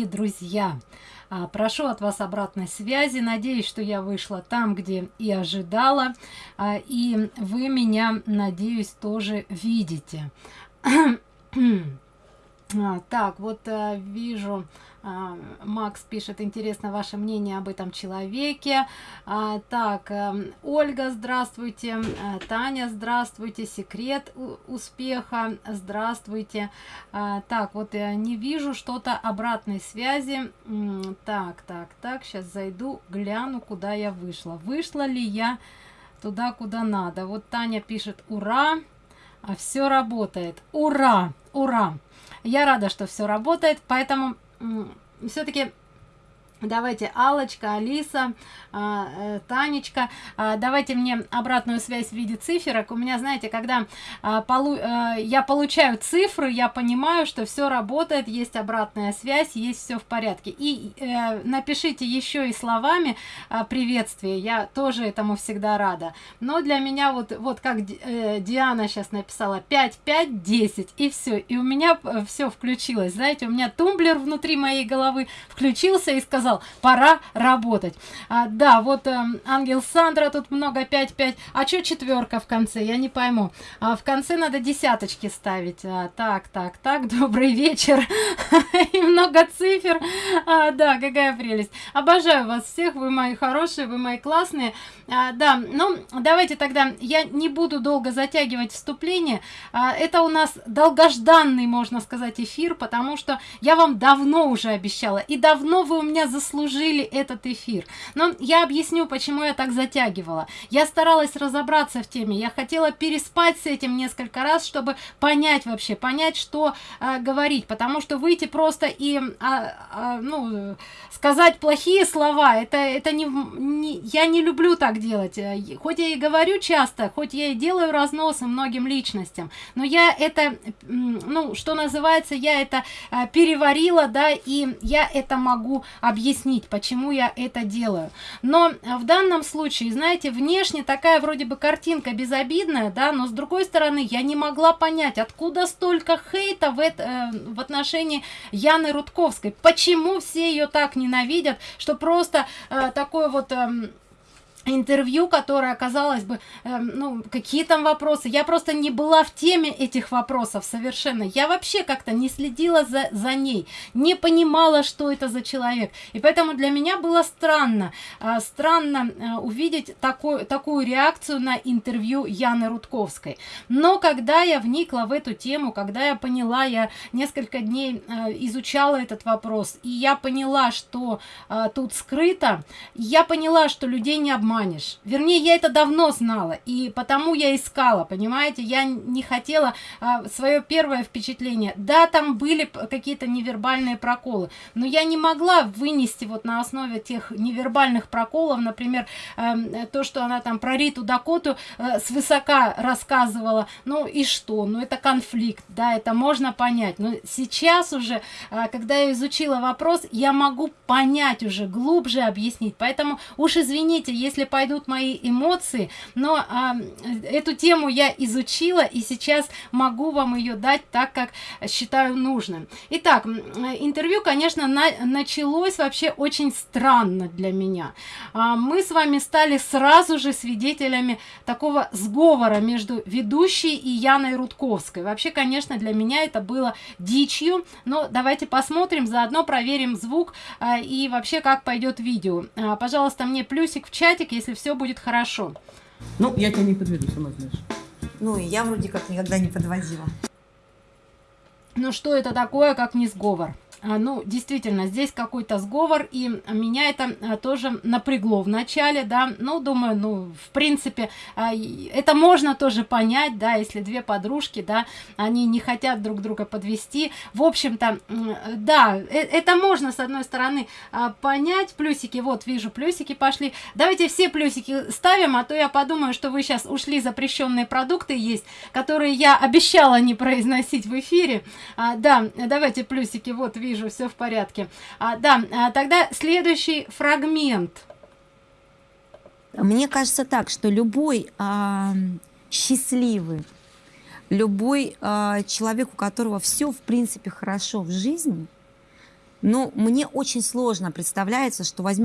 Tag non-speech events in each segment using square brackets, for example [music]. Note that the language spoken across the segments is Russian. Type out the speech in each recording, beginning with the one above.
друзья а, прошу от вас обратной связи. Надеюсь что я вышла там где и ожидала а, и вы меня надеюсь тоже видите [clears throat] так, вот а, вижу, а, Макс пишет, интересно ваше мнение об этом человеке. А, так, а, Ольга, здравствуйте. А, Таня, здравствуйте. Секрет успеха, здравствуйте. А, так, вот я не вижу что-то обратной связи. Так, так, так, сейчас зайду, гляну, куда я вышла. Вышла ли я туда, куда надо? Вот Таня пишет, ура, а все работает. Ура, ура. Я рада, что все работает, поэтому все-таки давайте алочка алиса а, э, танечка. А, давайте мне обратную связь в виде циферок. У меня знаете когда а, а, я получаю цифры я понимаю что все работает есть обратная связь есть все в порядке. И э, напишите еще и словами приветствие. Я тоже этому всегда рада. Но для меня вот вот как э, диана сейчас написала 5 5 10 и все и у меня э, все включилось. Знаете у меня тумблер внутри моей головы включился и сказал сказал пора работать. А, да вот э, ангел сандра тут много 5-5 а что четверка в конце? Я не пойму. А в конце надо десяточки ставить. А, так так так [laughs] добрый вечер. И много цифр. А, да какая прелесть. Обожаю вас всех вы мои хорошие вы мои классные. А, да ну давайте тогда я не буду долго затягивать вступление. А, это у нас долгожданный можно сказать эфир потому что я вам давно уже обещала и давно вы у меня заслужили этот эфир. Но я объясню почему я так затягивала. Я старалась разобраться в теме. Я хотела переспать с этим несколько раз чтобы понять вообще понять что э, говорить. Потому что выйти просто и а, а, ну сказать плохие слова это это не, не я не люблю так делать. Э, хоть я и говорю часто хоть я и делаю разносы многим личностям но я это ну что называется я это э, переварила да и я это могу объяснить объяснить, почему я это делаю. Но в данном случае, знаете, внешне такая вроде бы картинка безобидная, да, но с другой стороны, я не могла понять, откуда столько хейта в, это, э, в отношении Яны Рудковской. Почему все ее так ненавидят, что просто э, такой вот... Э, интервью которое казалось бы э, ну какие там вопросы. Я просто не была в теме этих вопросов совершенно. Я вообще как-то не следила за за ней не понимала что это за человек. И поэтому для меня было странно э, странно э, увидеть такую такую реакцию на интервью яны рудковской. Но когда я вникла в эту тему когда я поняла я несколько дней э, изучала этот вопрос и я поняла что э, тут скрыто я поняла что людей не обманывают обманешь. Вернее я это давно знала и потому я искала понимаете? Я не хотела а, свое первое впечатление. Да там были какие-то невербальные проколы но я не могла вынести вот на основе тех невербальных проколов например э, то что она там про риту дакоту э, свысока рассказывала. Ну и что? Ну это конфликт да это можно понять. Но сейчас уже э, когда я изучила вопрос я могу понять уже глубже объяснить. Поэтому уж извините если если пойдут мои эмоции. Но а, эту тему я изучила и сейчас могу вам ее дать так как считаю нужным. Итак интервью конечно на, началось вообще очень странно для меня. А, мы с вами стали сразу же свидетелями такого сговора между ведущей и яной рудковской. Вообще конечно для меня это было дичью но давайте посмотрим заодно проверим звук а, и вообще как пойдет видео. А, пожалуйста мне плюсик в чатик если все будет хорошо. Ну, я тебя не подведу, сама знаешь. Ну, и я вроде как никогда не подводила. Ну, что это такое, как не сговор? А, ну действительно здесь какой-то сговор и меня это а, тоже напрягло в начале да. Ну думаю ну в принципе а, это можно тоже понять да если две подружки да они не хотят друг друга подвести. В общем-то да э, это можно с одной стороны понять. Плюсики вот вижу плюсики пошли. Давайте все плюсики ставим а то я подумаю что вы сейчас ушли запрещенные продукты есть которые я обещала не произносить в эфире. Да давайте плюсики вот вижу вижу, все в порядке. А, да, а, тогда следующий фрагмент. Мне кажется так, что любой а, счастливый, любой а, человек, у которого все в принципе хорошо в жизни, Но мне очень сложно представляется, что возьмет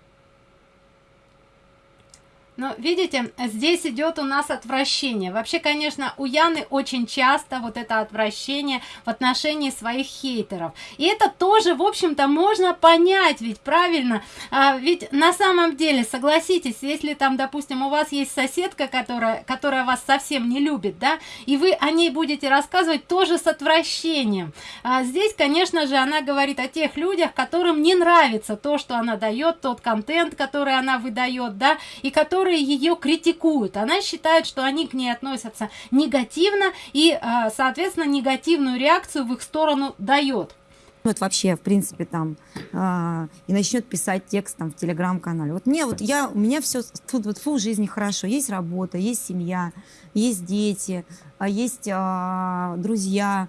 Но видите, здесь идет у нас отвращение. Вообще, конечно, у Яны очень часто вот это отвращение в отношении своих хейтеров. И это тоже, в общем-то, можно понять, ведь правильно? А, ведь на самом деле, согласитесь, если там, допустим, у вас есть соседка, которая, которая вас совсем не любит, да, и вы о ней будете рассказывать тоже с отвращением. А здесь, конечно же, она говорит о тех людях, которым не нравится то, что она дает, тот контент, который она выдает, да, и который которые ее критикуют. Она считает, что они к ней относятся негативно и, а, соответственно, негативную реакцию в их сторону дает. Вот вообще, в принципе, там, э, и начнет писать текст там в телеграм-канале. Вот мне, вот я, у меня все, тут вот фу, в жизни хорошо. Есть работа, есть семья, есть дети, а есть э, друзья.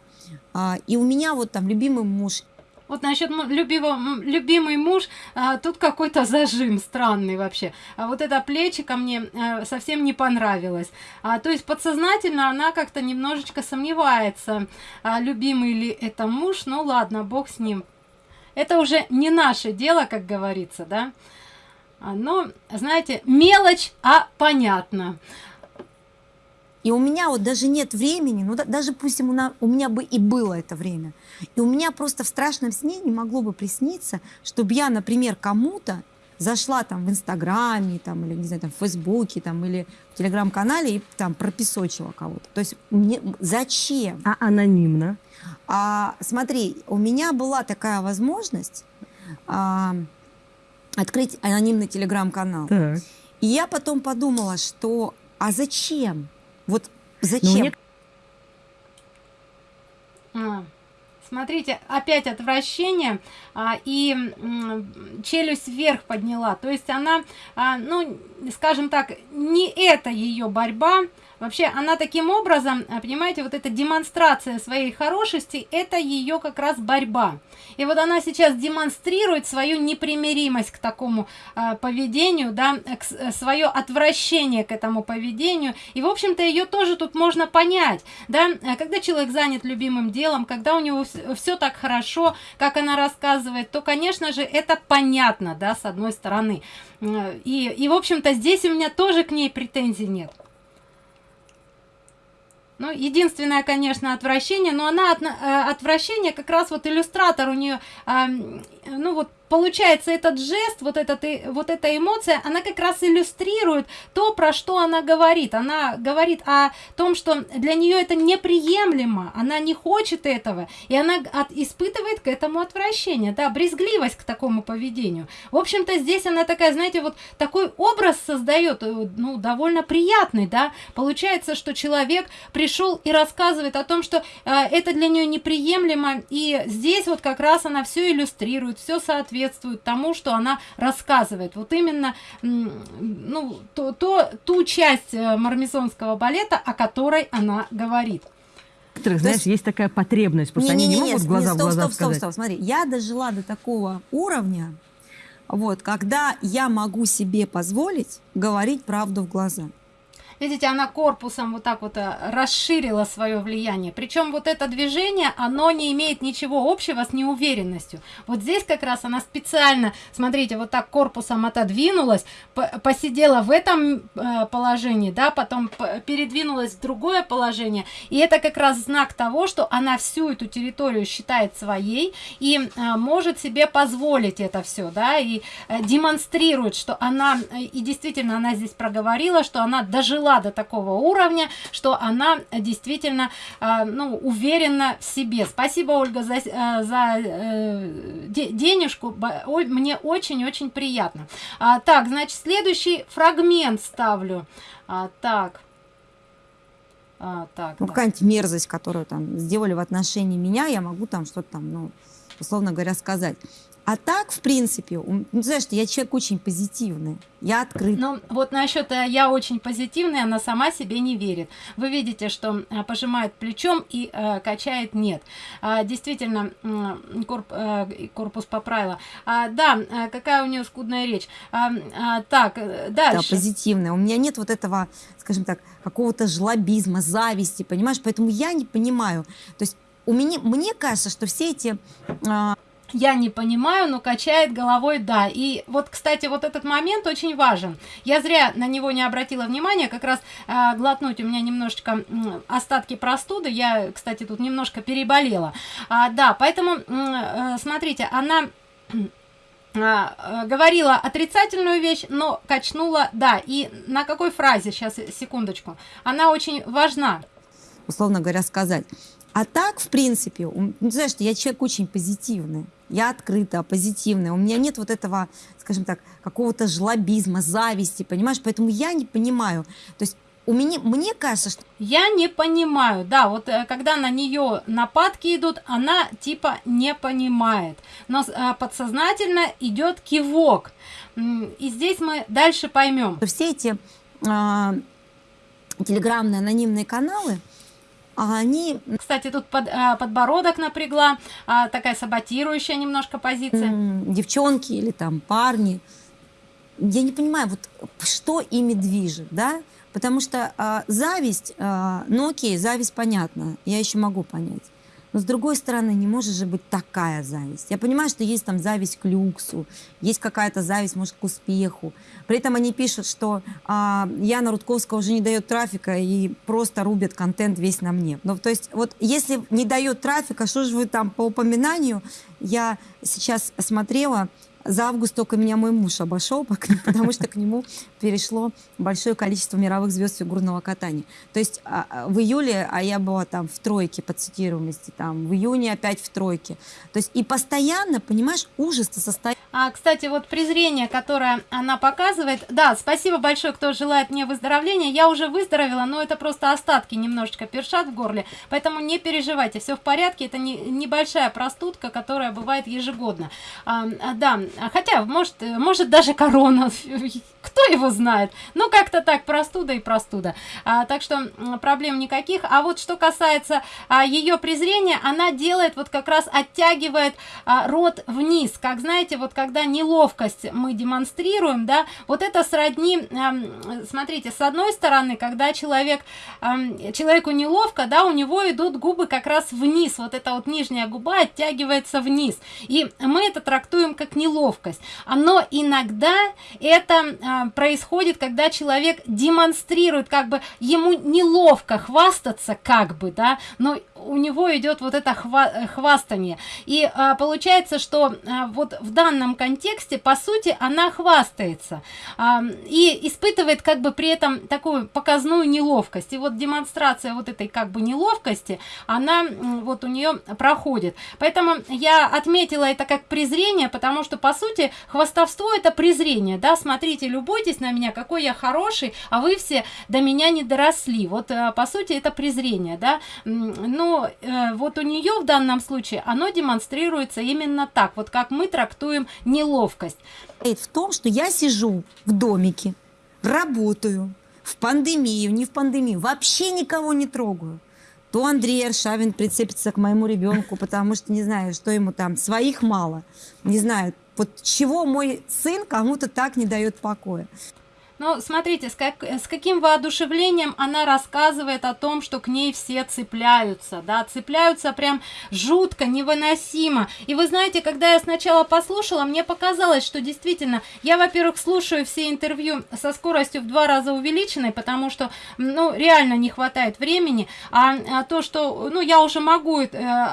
Э, и у меня вот там любимый муж, вот насчет любимого, любимый муж, а, тут какой-то зажим странный вообще. А вот это плечико мне а, совсем не понравилось. А, то есть подсознательно она как-то немножечко сомневается, а, любимый ли это муж. Ну ладно, бог с ним. Это уже не наше дело, как говорится, да. А, но, знаете, мелочь, а понятно. И у меня вот даже нет времени, ну да, даже пусть у, на, у меня бы и было это время. И у меня просто в страшном сне не могло бы присниться, чтобы я, например, кому-то зашла там в Инстаграме, там, или, не знаю, там, в Фейсбуке, там, или в Телеграм-канале и там пропесочила кого-то. То есть мне зачем? А анонимно? А, смотри, у меня была такая возможность а, открыть анонимный Телеграм-канал. И я потом подумала, что а зачем? Вот зачем? Ну, мне... а, смотрите, опять отвращение а, и м, челюсть вверх подняла. То есть она, а, ну, скажем так, не это ее борьба, Вообще, она таким образом, э, понимаете, вот эта демонстрация своей хорошести, это ее как раз борьба. И вот она сейчас демонстрирует свою непримиримость к такому э, поведению, да, к, свое отвращение к этому поведению. И, в общем-то, ее тоже тут можно понять, да, э, когда человек занят любимым делом, когда у него все так хорошо, как она рассказывает, то, конечно же, это понятно, да, с одной стороны. И, и в общем-то, здесь у меня тоже к ней претензий нет. Ну, единственное, конечно, отвращение, но она от, э, отвращение как раз вот иллюстратор у нее, э, ну вот получается этот жест, вот, этот, вот эта эмоция, она как раз иллюстрирует то, про что она говорит. Она говорит о том, что для нее это неприемлемо, она не хочет этого, и она от, испытывает к этому отвращение, да, брезгливость к такому поведению. В общем-то, здесь она такая, знаете, вот такой образ создает, э, ну, довольно приятный, да. Получается, что человек пришел и рассказывает о том, что э, это для нее неприемлемо, и здесь вот как раз она все иллюстрирует, все соответствует соответствует тому, что она рассказывает. Вот именно ну, то, то, ту часть э, мармезонского балета, о которой она говорит. Некоторых, знаешь, есть... есть такая потребность, просто не, они не, не, не могут не, глаза не, стоп, в глаза стоп, сказать. Стоп, стоп, смотри, я дожила до такого уровня, вот, когда я могу себе позволить говорить правду в глаза. Видите, она корпусом вот так вот э, расширила свое влияние. Причем вот это движение, оно не имеет ничего общего с неуверенностью. Вот здесь как раз она специально, смотрите, вот так корпусом отодвинулась, посидела в этом э, положении, да, потом передвинулась в другое положение. И это как раз знак того, что она всю эту территорию считает своей и э, может себе позволить это все, да, и демонстрирует, что она, и действительно она здесь проговорила, что она дожила дошла до такого уровня, что она действительно э, ну, уверена в себе. Спасибо, Ольга, за, э, за э, денежку. Мне очень-очень приятно. А, так, значит, следующий фрагмент ставлю. А, так. А, так, ну, какая-нибудь мерзость, которую там сделали в отношении меня, я могу там что-то там, ну, условно говоря, сказать. А так, в принципе, ну, знаешь, я человек очень позитивный, я открыт. Ну, вот насчет э, я очень позитивный, она сама себе не верит. Вы видите, что э, пожимает плечом и э, качает нет. А, действительно, корп, э, корпус поправила. А, да, э, какая у нее скудная речь. А, а, так, дальше. Да, позитивная. У меня нет вот этого, скажем так, какого-то жлобизма, зависти, понимаешь? Поэтому я не понимаю. То есть у меня, мне кажется, что все эти... Э, я не понимаю, но качает головой да. И вот, кстати, вот этот момент очень важен. Я зря на него не обратила внимания, как раз э, глотнуть у меня немножечко э, остатки простуды. Я, кстати, тут немножко переболела. А, да, поэтому, э, смотрите, она а, э, говорила отрицательную вещь, но качнула да. И на какой фразе, сейчас, секундочку, она очень важна. Условно говоря, сказать. А так, в принципе, ну, знаешь, я человек очень позитивный я открыта, позитивная, у меня нет вот этого, скажем так, какого-то жлобизма, зависти, понимаешь, поэтому я не понимаю, то есть у меня, мне кажется, что... Я не понимаю, да, вот э, когда на нее нападки идут, она типа не понимает, но э, подсознательно идет кивок, и здесь мы дальше поймем. Все эти э, телеграммные анонимные каналы, а они... Кстати, тут под, а, подбородок напрягла, а, такая саботирующая немножко позиция. Девчонки или там парни. Я не понимаю, вот что ими движет, да? Потому что а, зависть, а, ну окей, зависть понятно, я еще могу понять. Но с другой стороны, не может же быть такая зависть. Я понимаю, что есть там зависть к люксу, есть какая-то зависть, может, к успеху. При этом они пишут, что а, Яна Рудковская уже не дает трафика и просто рубит контент весь на мне. Ну, то есть, вот если не дает трафика, что же вы там по упоминанию, я сейчас смотрела, за август только меня мой муж обошел, потому что к нему перешло большое количество мировых звезд фигурного катания. То есть а, а, в июле, а я была там в тройке по цитируемости, там в июне опять в тройке. То есть и постоянно, понимаешь, ужас-то состоит. А, кстати, вот презрение, которое она показывает, да, спасибо большое, кто желает мне выздоровления. Я уже выздоровела, но это просто остатки немножечко першат в горле, поэтому не переживайте, все в порядке. Это не, небольшая простудка, которая бывает ежегодно. А, да, хотя, может, может даже корона, [laughs] кто его знает. Ну, как-то так, простуда и простуда. А, так что проблем никаких. А вот что касается а, ее презрения, она делает, вот как раз оттягивает а, рот вниз. Как знаете, вот когда неловкость мы демонстрируем, да, вот это сродни, а, смотрите, с одной стороны, когда человек, а, человеку неловко, да, у него идут губы как раз вниз. Вот эта вот нижняя губа оттягивается вниз. И мы это трактуем как неловкость. Но иногда это происходит, когда человек демонстрирует, как бы ему неловко хвастаться, как бы, да, но у него идет вот это хва хвастание. И а, получается, что а, вот в данном контексте, по сути, она хвастается а, и испытывает как бы при этом такую показную неловкость. И вот демонстрация вот этой как бы неловкости, она вот у нее проходит. Поэтому я отметила это как презрение, потому что, по сути, хвастовство это презрение, да, смотрите, любуйтесь на меня, какой я хороший, а вы все до меня не доросли. Вот, а, по сути, это презрение, да. Ну, э, вот у нее в данном случае оно демонстрируется именно так, вот как мы трактуем неловкость. В том, что я сижу в домике, работаю, в пандемию, не в пандемию, вообще никого не трогаю. То Андрей Аршавин прицепится к моему ребенку, потому что не знаю, что ему там, своих мало. Не знаю, вот чего мой сын кому-то так не дает покоя. Но смотрите, с, как, с каким воодушевлением она рассказывает о том, что к ней все цепляются, да, цепляются прям жутко, невыносимо. И вы знаете, когда я сначала послушала, мне показалось, что действительно, я, во-первых, слушаю все интервью со скоростью в два раза увеличенной, потому что, ну, реально не хватает времени, а, а то, что, ну, я уже могу э,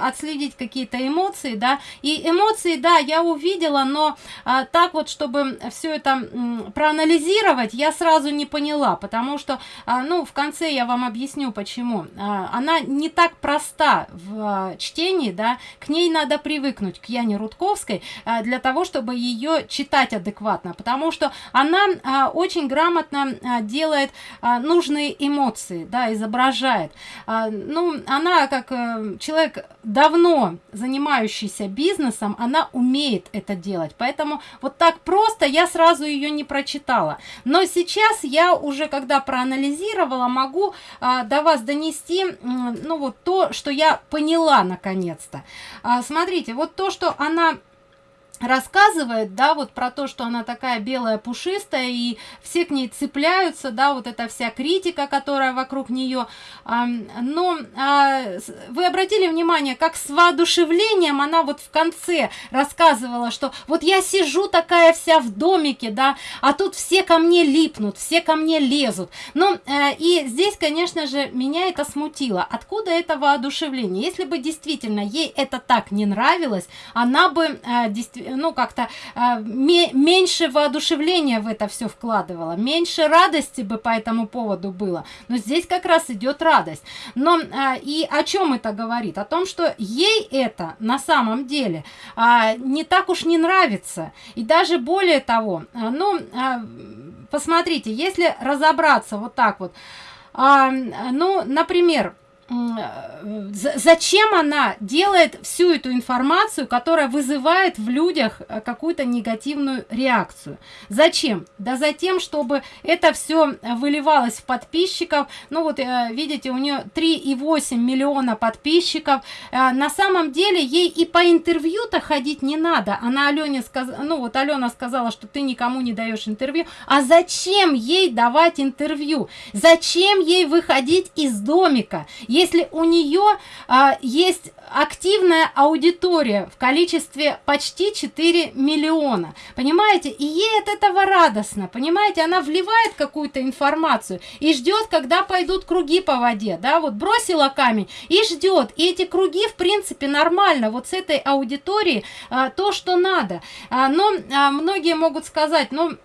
отследить какие-то эмоции, да, и эмоции, да, я увидела, но а, так вот, чтобы все это м, проанализировать, я сразу не поняла, потому что, а, ну, в конце я вам объясню, почему. А, она не так проста в а, чтении, да, к ней надо привыкнуть, к Яне Рудковской, для того, чтобы ее читать адекватно, потому что она очень грамотно делает нужные эмоции, да, изображает. Ну, она как э, человек давно занимающийся бизнесом, она умеет это делать, поэтому вот так просто я сразу ее не прочитала. Но сейчас я уже, когда проанализировала, могу а, до вас донести, ну вот то, что я поняла наконец-то. А, смотрите, вот то, что она рассказывает, да, вот про то, что она такая белая, пушистая, и все к ней цепляются, да, вот эта вся критика, которая вокруг нее. Но а, вы обратили внимание, как с воодушевлением она вот в конце рассказывала, что вот я сижу такая вся в домике, да, а тут все ко мне липнут, все ко мне лезут. Ну, и здесь, конечно же, меня это смутило. Откуда это воодушевление? Если бы действительно ей это так не нравилось, она бы действительно ну, как-то э, меньше воодушевления в это все вкладывала, меньше радости бы по этому поводу было. Но здесь как раз идет радость. Но э, и о чем это говорит? О том, что ей это на самом деле э, не так уж не нравится. И даже более того, э, ну, э, посмотрите, если разобраться вот так вот, э, ну, например, зачем она делает всю эту информацию, которая вызывает в людях э, какую-то негативную реакцию. Зачем? Да за тем, чтобы это все выливалось в подписчиков. Ну вот, э, видите, у нее 3,8 миллиона подписчиков. Э, на самом деле ей и по интервью-то ходить не надо. Она Алене сказала, ну вот Алена сказала, что ты никому не даешь интервью. А зачем ей давать интервью? Зачем ей выходить из домика? Если у нее а, есть активная аудитория в количестве почти 4 миллиона, понимаете, и ей от этого радостно, понимаете, она вливает какую-то информацию и ждет, когда пойдут круги по воде, да, вот бросила камень и ждет, и эти круги, в принципе, нормально, вот с этой аудиторией а, то, что надо, а, но а, многие могут сказать, ну,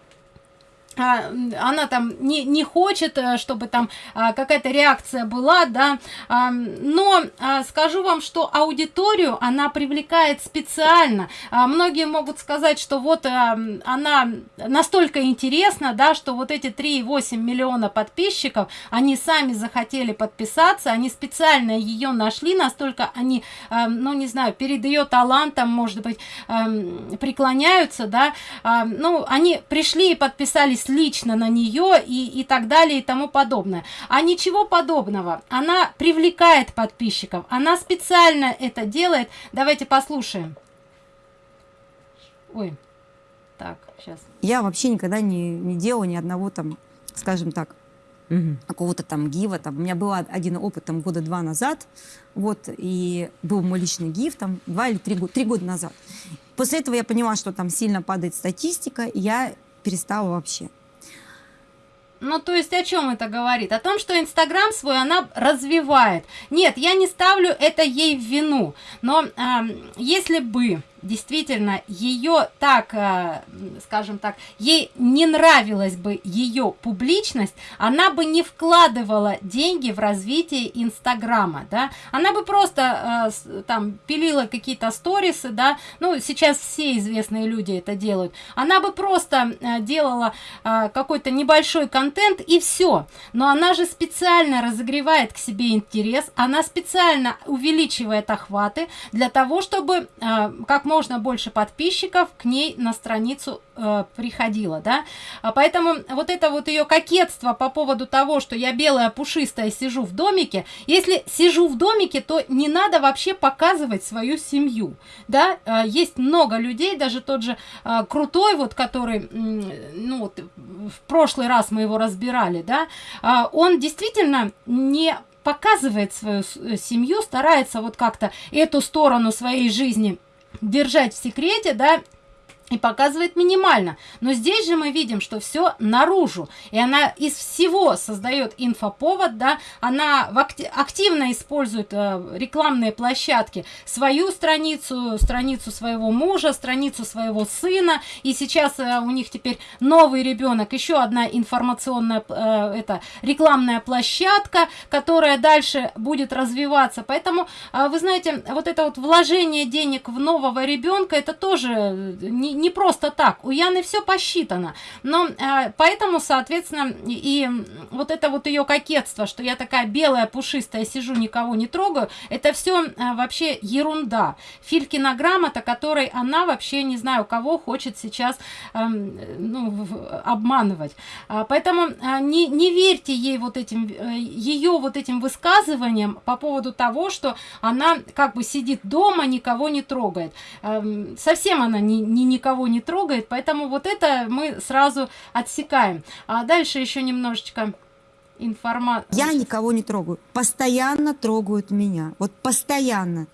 а, она там не, не хочет, э, чтобы там а, какая-то реакция была, да, а, но а, скажу вам, что аудиторию она привлекает специально. А, многие могут сказать, что вот а, она настолько интересна, да, что вот эти 3,8 миллиона подписчиков, они сами захотели подписаться, они специально ее нашли, настолько они, а, ну, не знаю, перед ее талантом, может быть, а, преклоняются, да, а, ну, они пришли и подписались лично на нее и, и так далее и тому подобное. А ничего подобного. Она привлекает подписчиков. Она специально это делает. Давайте послушаем. Ой, так, сейчас. Я вообще никогда не, не делала ни одного там, скажем так, угу. какого-то там гива. Там. У меня был один опыт там года два назад, вот, и был мой личный гив там два или три, три года назад. После этого я поняла, что там сильно падает статистика, и я перестала вообще. Ну, то есть о чем это говорит? О том, что Инстаграм свой она развивает. Нет, я не ставлю это ей в вину. Но э, если бы действительно ее так, э, скажем так, ей не нравилась бы ее публичность, она бы не вкладывала деньги в развитие Инстаграма, да, она бы просто э, там пилила какие-то сторисы, да, ну, сейчас все известные люди это делают, она бы просто э, делала какой-то небольшой контент и все, но она же специально разогревает к себе интерес, она специально увеличивает охваты для того, чтобы как можно больше подписчиков к ней на страницу э, приходило, да. А поэтому вот это вот ее кокетство по поводу того, что я белая пушистая сижу в домике, если сижу в домике, то не надо вообще показывать свою семью, да. Э, есть много людей, даже тот же э, крутой, вот который, ну вот в прошлый раз мы его разбирали, да, э, он действительно не показывает свою э, семью, старается вот как-то эту сторону своей жизни держать в секрете, да, и показывает минимально. Но здесь же мы видим, что все наружу. И она из всего создает инфоповод, да, она активно использует э, рекламные площадки, свою страницу, страницу своего мужа, страницу своего сына. И сейчас э, у них теперь новый ребенок, еще одна информационная, э, это рекламная площадка, которая дальше будет развиваться. Поэтому, вы знаете, вот это вот вложение денег в нового ребенка, это тоже не, не просто так. У Яны все посчитано. Но э, поэтому, соответственно, и вот это вот ее кокетство, что я такая белая, пушистая, сижу, никого не трогаю, это все э, вообще ерунда. Филькина грамота, которой она вообще, не знаю, кого хочет сейчас э, ну, обманывать. А, поэтому э, не, не верьте ей вот этим, э, ее вот этим высказываниям по поводу того, что она как бы сидит дома, никого не трогает. Э, совсем она ни, ни никого не трогает, поэтому вот это мы сразу отсекаем. А дальше еще немножечко информации. Я никого не трогаю. Постоянно трогают меня. Вот постоянно.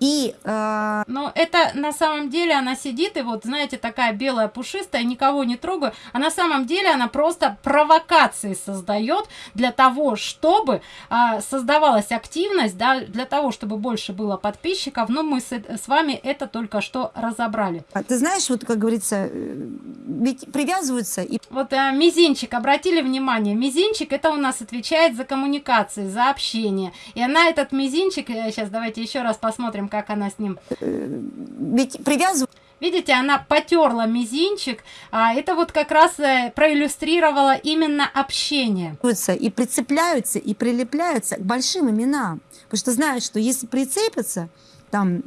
И, э... Но это на самом деле она сидит и вот, знаете, такая белая пушистая, никого не трогаю. А на самом деле она просто провокации создает для того, чтобы э, создавалась активность, да, для того, чтобы больше было подписчиков. Но мы с, с вами это только что разобрали. А ты знаешь, вот как говорится, э, ведь привязываются и... Вот э, мизинчик, обратили внимание, мизинчик это у нас отвечает за коммуникации, за общение. И она этот мизинчик, сейчас э, давайте еще раз посмотрим, посмотрим, как она с ним... Ведь привязываю... Видите, она потерла мизинчик, а это вот как раз э, проиллюстрировало именно общение. И прицепляются, и прилепляются к большим именам. Потому что знают, что если прицепятся, там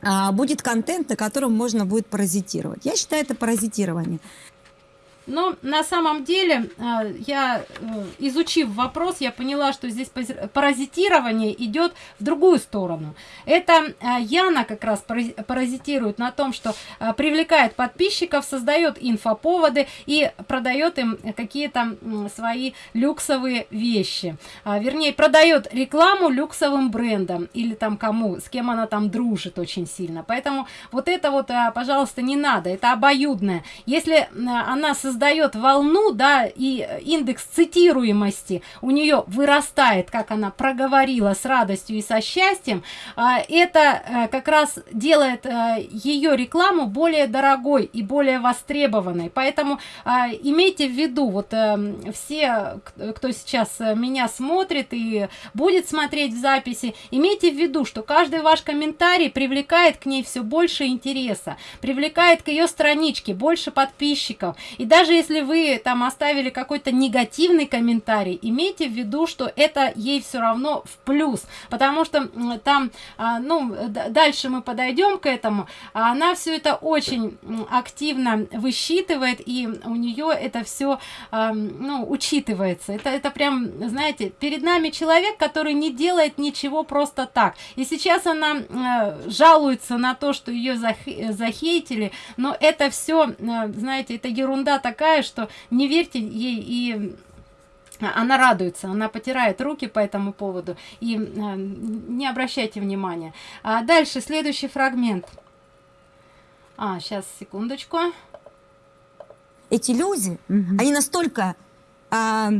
а, будет контент, на котором можно будет паразитировать. Я считаю, это паразитирование. Но на самом деле, э, я, э, изучив вопрос, я поняла, что здесь паразитирование идет в другую сторону. Это э, Яна как раз паразитирует на том, что привлекает подписчиков, создает инфоповоды и продает им какие-то свои люксовые вещи. А, вернее, продает рекламу люксовым брендам или там кому, с кем она там дружит очень сильно. Поэтому вот это вот, пожалуйста, не надо, это обоюдное. Если она создает создает волну, да, и индекс цитируемости у нее вырастает, как она проговорила с радостью и со счастьем, а, это э, как раз делает э, ее рекламу более дорогой и более востребованной. Поэтому а, имейте в виду, вот э, все, кто сейчас меня смотрит и будет смотреть в записи, имейте в виду, что каждый ваш комментарий привлекает к ней все больше интереса, привлекает к ее страничке больше подписчиков. И даже даже если вы там оставили какой-то негативный комментарий, имейте в виду, что это ей все равно в плюс, потому что там, а, ну, дальше мы подойдем к этому, а она все это очень активно высчитывает, и у нее это все, а, ну, учитывается. Это, это прям, знаете, перед нами человек, который не делает ничего просто так. И сейчас она жалуется на то, что ее захейтили, но это все, знаете, это ерунда так такая, что не верьте ей и она радуется, она потирает руки по этому поводу и э, не обращайте внимания. А дальше следующий фрагмент. А, сейчас, секундочку. Эти люди, угу. они настолько а,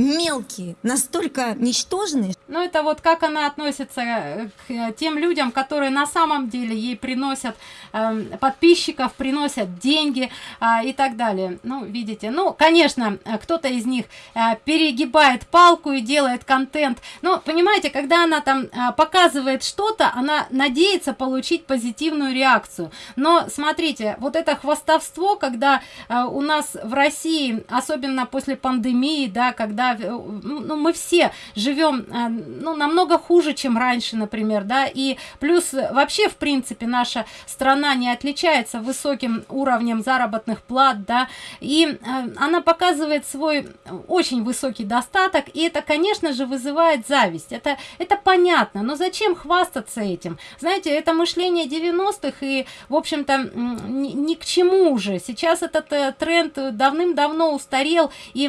мелкие, настолько ничтожные. Ну, это вот как она относится э, к э, тем людям, которые на самом деле ей приносят э, подписчиков, приносят деньги э, и так далее. Ну, видите, ну, конечно, кто-то из них э, перегибает палку и делает контент. Но, понимаете, когда она там э, показывает что-то, она надеется получить позитивную реакцию. Но, смотрите, вот это хвастовство, когда э, у нас в России, особенно после пандемии, да, когда Э, ну, мы все живем э, ну, намного хуже, чем раньше, например, да, и плюс вообще, в принципе, наша страна не отличается высоким уровнем заработных плат, да, и э, она показывает свой очень высокий достаток, и это, конечно же, вызывает зависть, это, это понятно, но зачем хвастаться этим? Знаете, это мышление 90-х, и, в общем-то, ни, ни к чему уже, сейчас этот тренд давным-давно устарел, и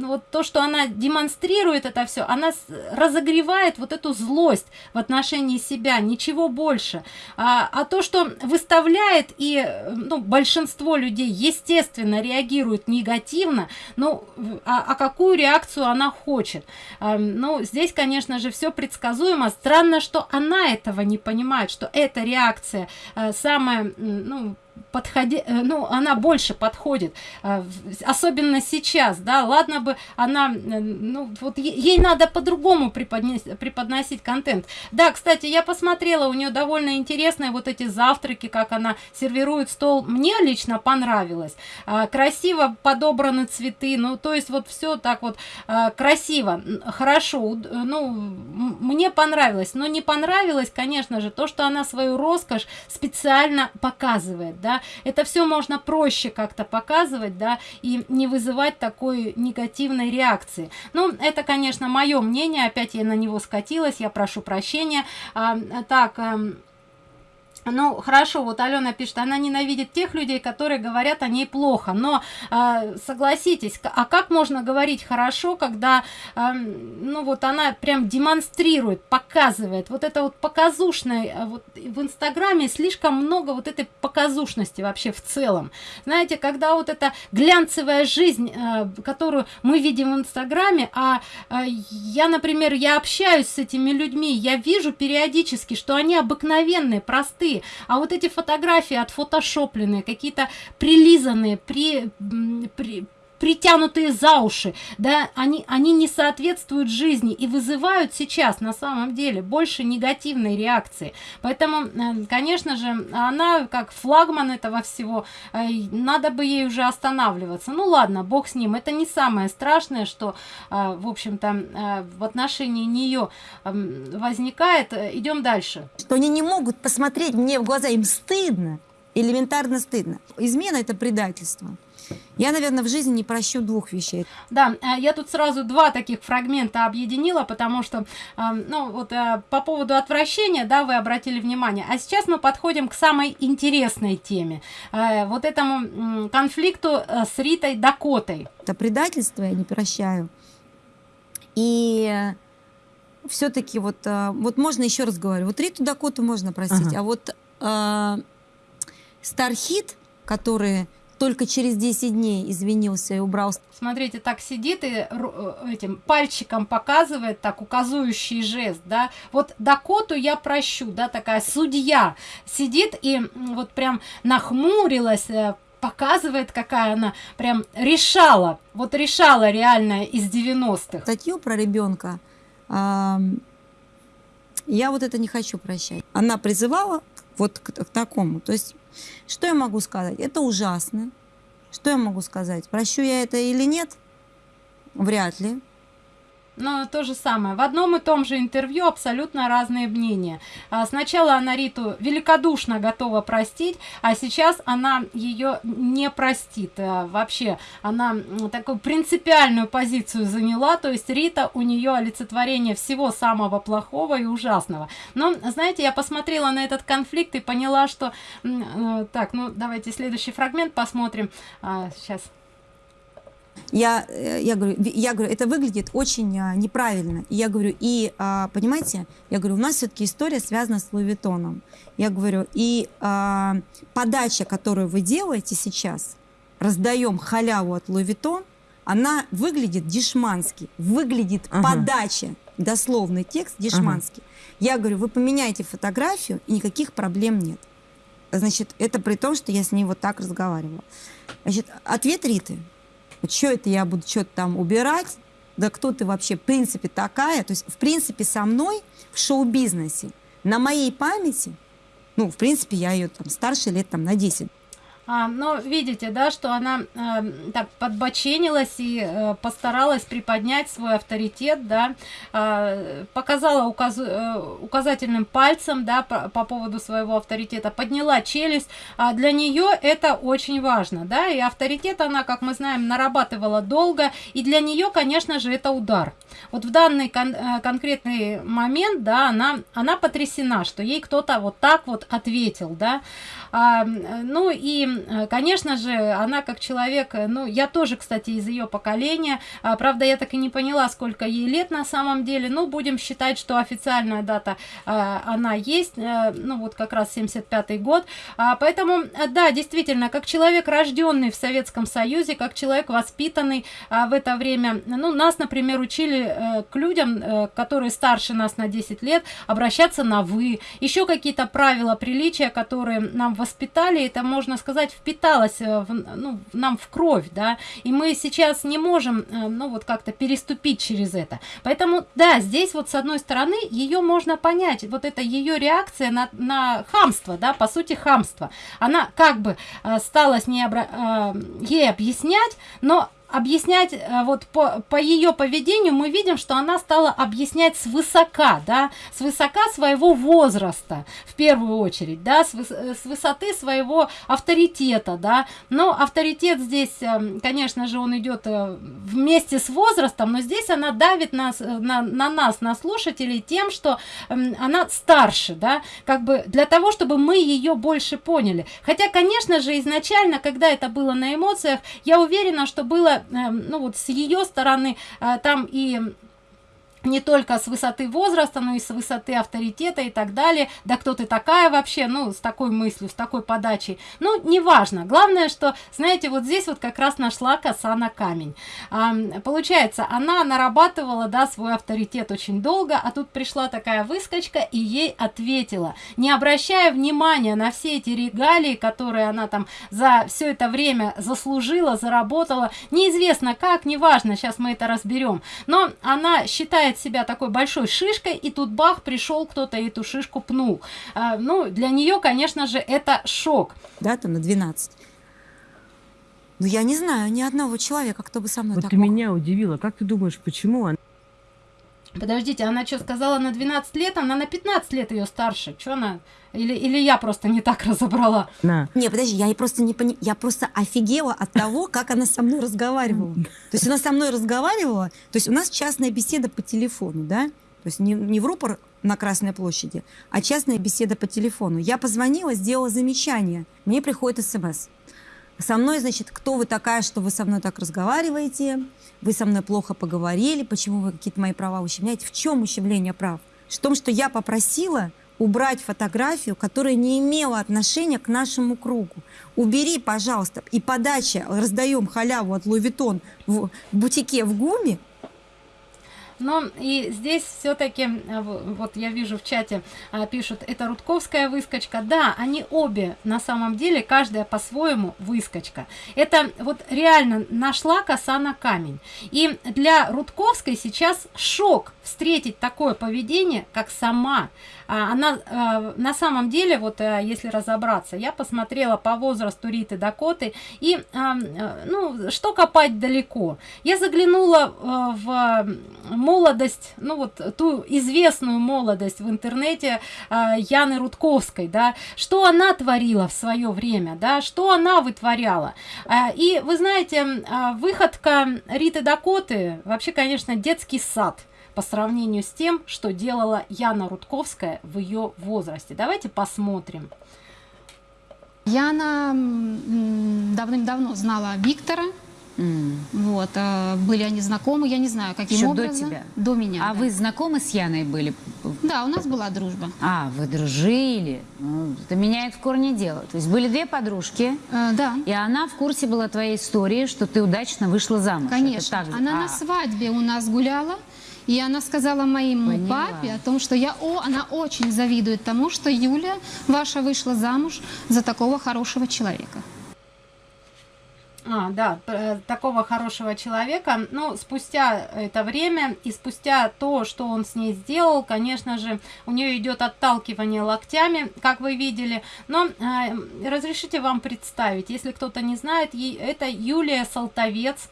вот то, что она демонстрирует это все, она разогревает вот эту злость в отношении себя, ничего больше. А, а то, что выставляет, и ну, большинство людей, естественно, реагирует негативно, ну, а, а какую реакцию она хочет? А, ну, здесь, конечно же, все предсказуемо. Странно, что она этого не понимает, что эта реакция а, самая, ну, подходи, э, ну, она больше подходит, э, особенно сейчас, да, ладно бы она, ну, вот ей надо по-другому преподносить, преподносить контент. Да, кстати, я посмотрела, у нее довольно интересные вот эти завтраки, как она сервирует стол, мне лично понравилось, красиво подобраны цветы, ну, то есть вот все так вот красиво, хорошо, ну, мне понравилось, но не понравилось, конечно же, то, что она свою роскошь специально показывает, да, это все можно проще как-то показывать, да, и не вызывать такой негативной реакции. Ну, это, конечно, мое мнение, опять я на него скатилась, я прошу прощения. А, так, а, ну хорошо вот алена пишет она ненавидит тех людей которые говорят о ней плохо. Но э, согласитесь а как можно говорить хорошо когда э, ну вот она прям демонстрирует показывает? Вот это вот показушное а, вот в инстаграме слишком много вот этой показушности вообще в целом. Знаете когда вот эта глянцевая жизнь э, которую мы видим в инстаграме а э, я например я общаюсь с этими людьми я вижу периодически что они обыкновенные простые а вот эти фотографии отфотошопленные какие-то прилизанные при, при притянутые за уши, да, они, они не соответствуют жизни и вызывают сейчас на самом деле больше негативной реакции. Поэтому, э, конечно же, она как флагман этого всего, э, надо бы ей уже останавливаться. Ну ладно, бог с ним, это не самое страшное, что, э, в общем-то, в отношении нее эм, возникает. Идем дальше. Что они не могут посмотреть мне в глаза, им стыдно, элементарно стыдно. Измена – это предательство. Я, наверное, в жизни не прощу двух вещей. Да, э, я тут сразу два таких фрагмента объединила, потому что, э, ну, вот э, по поводу отвращения, да, вы обратили внимание. А сейчас мы подходим к самой интересной теме. Вот этому конфликту с Ритой Дакотой. Это предательство я не прощаю. И все-таки вот, вот можно еще раз говорю, вот Риту Дакоту можно простить, ага. а вот Стархит, который только через 10 дней извинился и убрал. Смотрите, так сидит и э, этим пальчиком показывает, так указывающий жест, да. Вот Дакоту я прощу, да, такая судья сидит и вот прям нахмурилась, э, показывает, какая она прям решала, вот решала реально из 90-х. Статью про ребенка я вот это не хочу прощать. Она призывала вот к, к такому. То есть что я могу сказать? Это ужасно. Что я могу сказать? Прощу я это или нет? Вряд ли. Но то же самое. В одном и том же интервью абсолютно разные мнения. А, сначала она Риту великодушно готова простить, а сейчас она ее не простит. А, вообще, она такую принципиальную позицию заняла, то есть Рита у нее олицетворение всего самого плохого и ужасного. Но, знаете, я посмотрела на этот конфликт и поняла, что... Э, так, ну давайте следующий фрагмент посмотрим. Сейчас я, э, я, говорю, я говорю, это выглядит очень а, неправильно. И я говорю, и, а, понимаете, я говорю, у нас все-таки история связана с Луи Я говорю, и а, подача, которую вы делаете сейчас, раздаем халяву от Луи она выглядит дешмански, выглядит ага. подача, дословный текст дешманский. Ага. Я говорю, вы поменяете фотографию, и никаких проблем нет. Значит, это при том, что я с ней вот так разговаривала. Значит, ответ Риты – что это я буду что-то там убирать? Да кто ты вообще, в принципе, такая? То есть, в принципе, со мной в шоу-бизнесе, на моей памяти, ну, в принципе, я ее там старше лет там на 10 а, но видите, да, что она э, так подбоченилась и э, постаралась приподнять свой авторитет, да, э, показала указ, э, указательным пальцем, да, по, по поводу своего авторитета, подняла челюсть. А для нее это очень важно, да, и авторитет она, как мы знаем, нарабатывала долго, и для нее, конечно же, это удар. Вот в данный кон э, конкретный момент, да, она, она потрясена, что ей кто-то вот так вот ответил, да, а, ну и э, конечно же, она как человек, э, ну, я тоже, кстати, из ее поколения, а, правда, я так и не поняла, сколько ей лет на самом деле, ну, будем считать, что официальная дата, а, она есть, ну, вот как раз 75 год, а, поэтому, да, действительно, как человек, рожденный в Советском Союзе, как человек, воспитанный в это время, ну, нас, например, учили к людям, которые старше нас на 10 лет, обращаться на «вы», еще какие-то правила приличия, которые нам воспитали, это, можно сказать, впиталось э, в, ну, нам в кровь, да, и мы сейчас не можем, э, ну, вот как-то переступить через это. Поэтому, да, здесь вот с одной стороны ее можно понять, вот это ее реакция на, на хамство, да, по сути хамство. Она как бы э, стала с ней обра... ей объяснять, но объяснять э, вот по, по ее поведению мы видим что она стала объяснять с высока да с высока своего возраста в первую очередь да с, выс с высоты своего авторитета да. Но авторитет здесь эм, конечно же он идет э, вместе с возрастом но здесь она давит нас э, на, на нас на слушателей тем что эм, она старше да как бы для того чтобы мы ее больше поняли. Хотя конечно же изначально когда это было на эмоциях я уверена что было ну вот с ее стороны э, там и не только с высоты возраста, но и с высоты авторитета и так далее. Да кто ты такая вообще? Ну, с такой мыслью, с такой подачей. Ну, неважно. Главное, что, знаете, вот здесь вот как раз нашла коса на камень. А, получается, она нарабатывала, да, свой авторитет очень долго, а тут пришла такая выскочка и ей ответила, не обращая внимания на все эти регалии, которые она там за все это время заслужила, заработала. Неизвестно как, неважно, сейчас мы это разберем. Но она считает себя такой большой шишкой, и тут бах, пришел кто-то эту шишку пнул. А, ну, для нее, конечно же, это шок. Да, там на 12. Ну, я не знаю ни одного человека, кто бы со мной вот так ты мог. меня удивила. Как ты думаешь, почему она... Подождите, она что сказала на 12 лет? Она на 15 лет ее старше. Что она... Или, или я просто не так разобрала? На. Не, подожди, я просто не пони... я просто офигела от того, как она со мной разговаривала. То есть она со мной разговаривала, то есть у нас частная беседа по телефону, да? То есть не, не в рупор на Красной площади, а частная беседа по телефону. Я позвонила, сделала замечание, мне приходит смс. Со мной, значит, кто вы такая, что вы со мной так разговариваете? Вы со мной плохо поговорили, почему вы какие-то мои права ущемляете? В чем ущемление прав? В том, что я попросила убрать фотографию, которая не имела отношения к нашему кругу. Убери, пожалуйста, и подача, раздаем халяву от Vuitton в бутике в ГУМе, но и здесь все-таки, э, вот я вижу в чате, э, пишут, это Рудковская выскочка. Да, они обе на самом деле, каждая по-своему выскочка. Это вот реально нашла коса на камень. И для Рудковской сейчас шок встретить такое поведение, как сама а, она а, на самом деле, вот а, если разобраться, я посмотрела по возрасту Риты Дакоты, и, ну, что копать далеко. Я заглянула в молодость, ну вот ту известную молодость в интернете Яны Рудковской, да, что она творила в свое время, да, что она вытворяла. И вы знаете, выходка Риты Дакоты, вообще, конечно, детский сад по сравнению с тем, что делала Яна Рудковская в ее возрасте. Давайте посмотрим. Яна давным-давно знала Виктора. Mm. Вот, а, были они знакомы, я не знаю, каким Еще образом. до тебя? До меня, А да. вы знакомы с Яной были? Да, у нас была дружба. А, вы дружили. Ну, это меняет в корне дело. То есть были две подружки, Э, да, и она в курсе была твоей истории, что ты удачно вышла замуж. Конечно. так же? Она А, на свадьбе у нас гуляла. И она сказала моему Поняла. папе о том, что я, о, она очень завидует тому, что Юля ваша вышла замуж за такого хорошего человека. А, да, э, такого хорошего человека. Ну, спустя это время и спустя то, что он с ней сделал, конечно же, у нее идет отталкивание локтями, как вы видели. Но э, разрешите вам представить, если кто-то не знает, это Юлия Салтовец.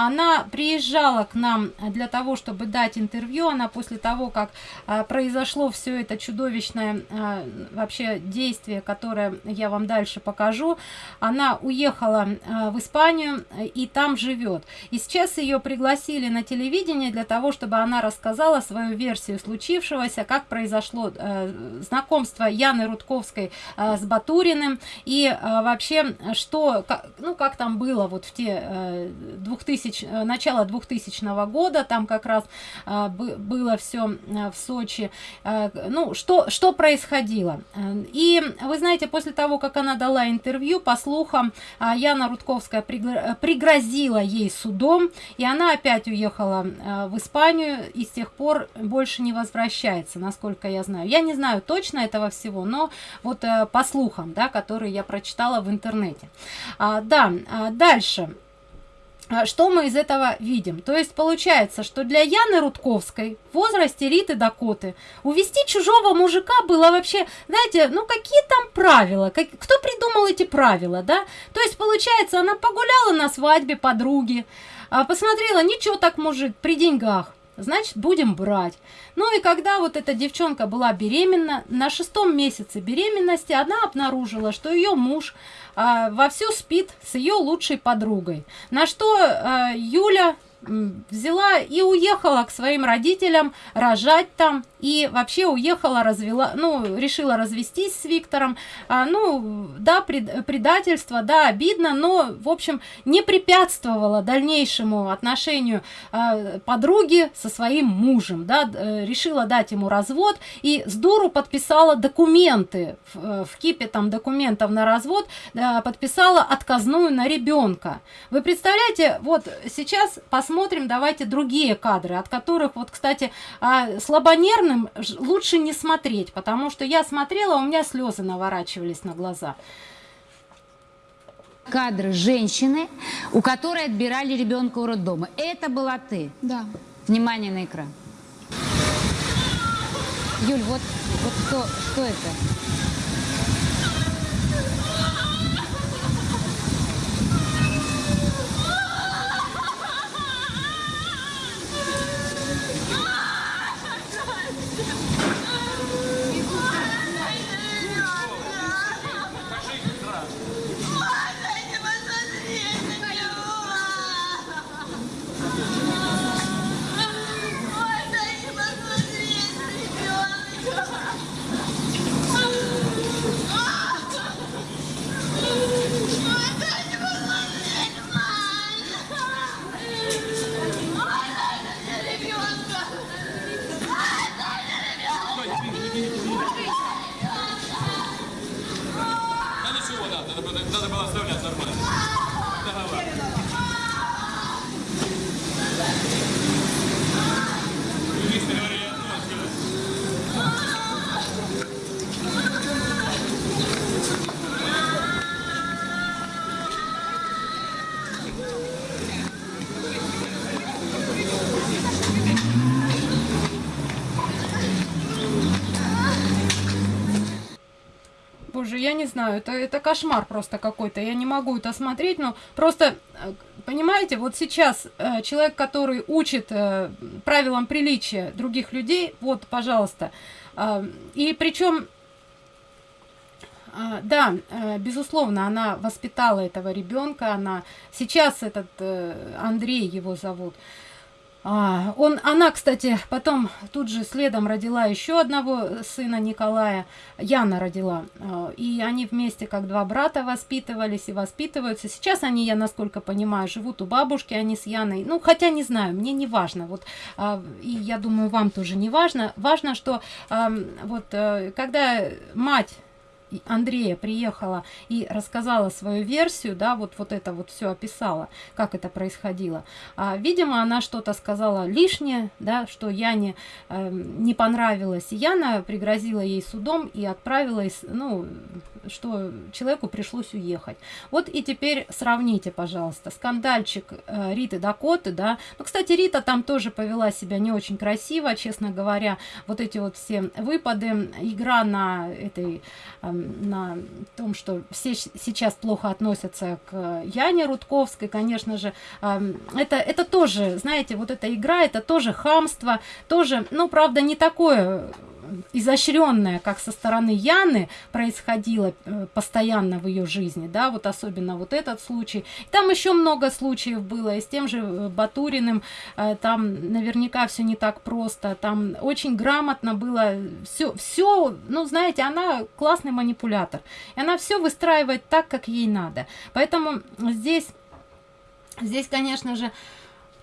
Она приезжала к нам для того, чтобы дать интервью. Она после того, как а, произошло все это чудовищное а, вообще действие, которое я вам дальше покажу, она уехала а, в Испанию и там живет. И сейчас ее пригласили на телевидение для того, чтобы она рассказала свою версию случившегося, как произошло знакомство Яны Рудковской с Батуриным и вообще, что, ну, как там было вот в те э, 2000, э, начало 2000 года, там как раз э, было все э, в Сочи, э, ну, что, что происходило. И вы знаете, после того, как она дала интервью, по слухам, Яна Рудковская пригрозила ей судом, и она опять уехала в Испанию и с тех пор больше не возвращается, насколько я знаю. Я не знаю точно этого всего, но вот по слухам, да, которые я прочитала в интернете. А, да, дальше. А, что мы из этого видим? То есть получается, что для Яны Рудковской в возрасте Риты Дакоты увести чужого мужика было вообще, знаете, ну какие там правила? Как, кто придумал эти правила, да? То есть получается, она погуляла на свадьбе подруги, а, посмотрела, ничего так мужик, при деньгах значит будем брать. Ну и когда вот эта девчонка была беременна, на шестом месяце беременности она обнаружила, что ее муж а, вовсю спит с ее лучшей подругой. На что а, Юля взяла и уехала к своим родителям рожать там и вообще уехала развела ну решила развестись с виктором. А, ну да пред, предательство да обидно но в общем не препятствовала дальнейшему отношению а, подруги со своим мужем да э, решила дать ему развод и с дуру подписала документы в, э, в кипе там документов на развод да, подписала отказную на ребенка. Вы представляете вот сейчас посмотрим давайте другие кадры от которых вот кстати а, слабонервные черным лучше не смотреть, потому что я смотрела, у меня слезы наворачивались на глаза. Кадры женщины, у которой отбирали ребенка у роддома. Это была ты? Да. Внимание на экран. Юль, вот, вот что, что это? Знаю, это, это кошмар просто какой-то. Я не могу это смотреть, но просто, э, понимаете, вот сейчас э, человек, который учит э, правилам приличия других людей, вот, пожалуйста. Э, и причем э, да, э, безусловно, она воспитала этого ребенка, она сейчас этот Андрей его зовут, а, он, она, кстати, потом тут же следом родила еще одного сына Николая, Яна родила. А, и они вместе как два брата воспитывались и воспитываются. Сейчас они, я насколько понимаю, живут у бабушки, они с Яной. Ну, хотя не знаю, мне не важно. Вот, а, и я думаю, вам тоже не важно. Важно, что вот э, когда мать Андрея приехала и рассказала свою версию, да, вот, вот это вот все описала, как это происходило. А, видимо, она что-то сказала лишнее, да, что Яне э, не понравилось. Яна пригрозила ей судом и отправила, ну, что человеку пришлось уехать. Вот и теперь сравните, пожалуйста, скандальчик э, Риты Дакоты, да. Ну, кстати, Рита там тоже повела себя не очень красиво, честно говоря. Вот эти вот все выпады, игра на этой, э, на том, что все сейчас плохо относятся к Яне Рудковской, конечно же, э, это, это тоже, знаете, вот эта игра, это тоже хамство, тоже, ну, правда, не такое изощренное, как со стороны Яны происходило э, постоянно в ее жизни, да, вот особенно вот этот случай. Там еще много случаев было, и с тем же э, Батуриным, э, там наверняка все не так просто, там очень грамотно было, все, все, ну, знаете, она классный манипулятор, и она все выстраивает так, как ей надо. Поэтому здесь, здесь, конечно же,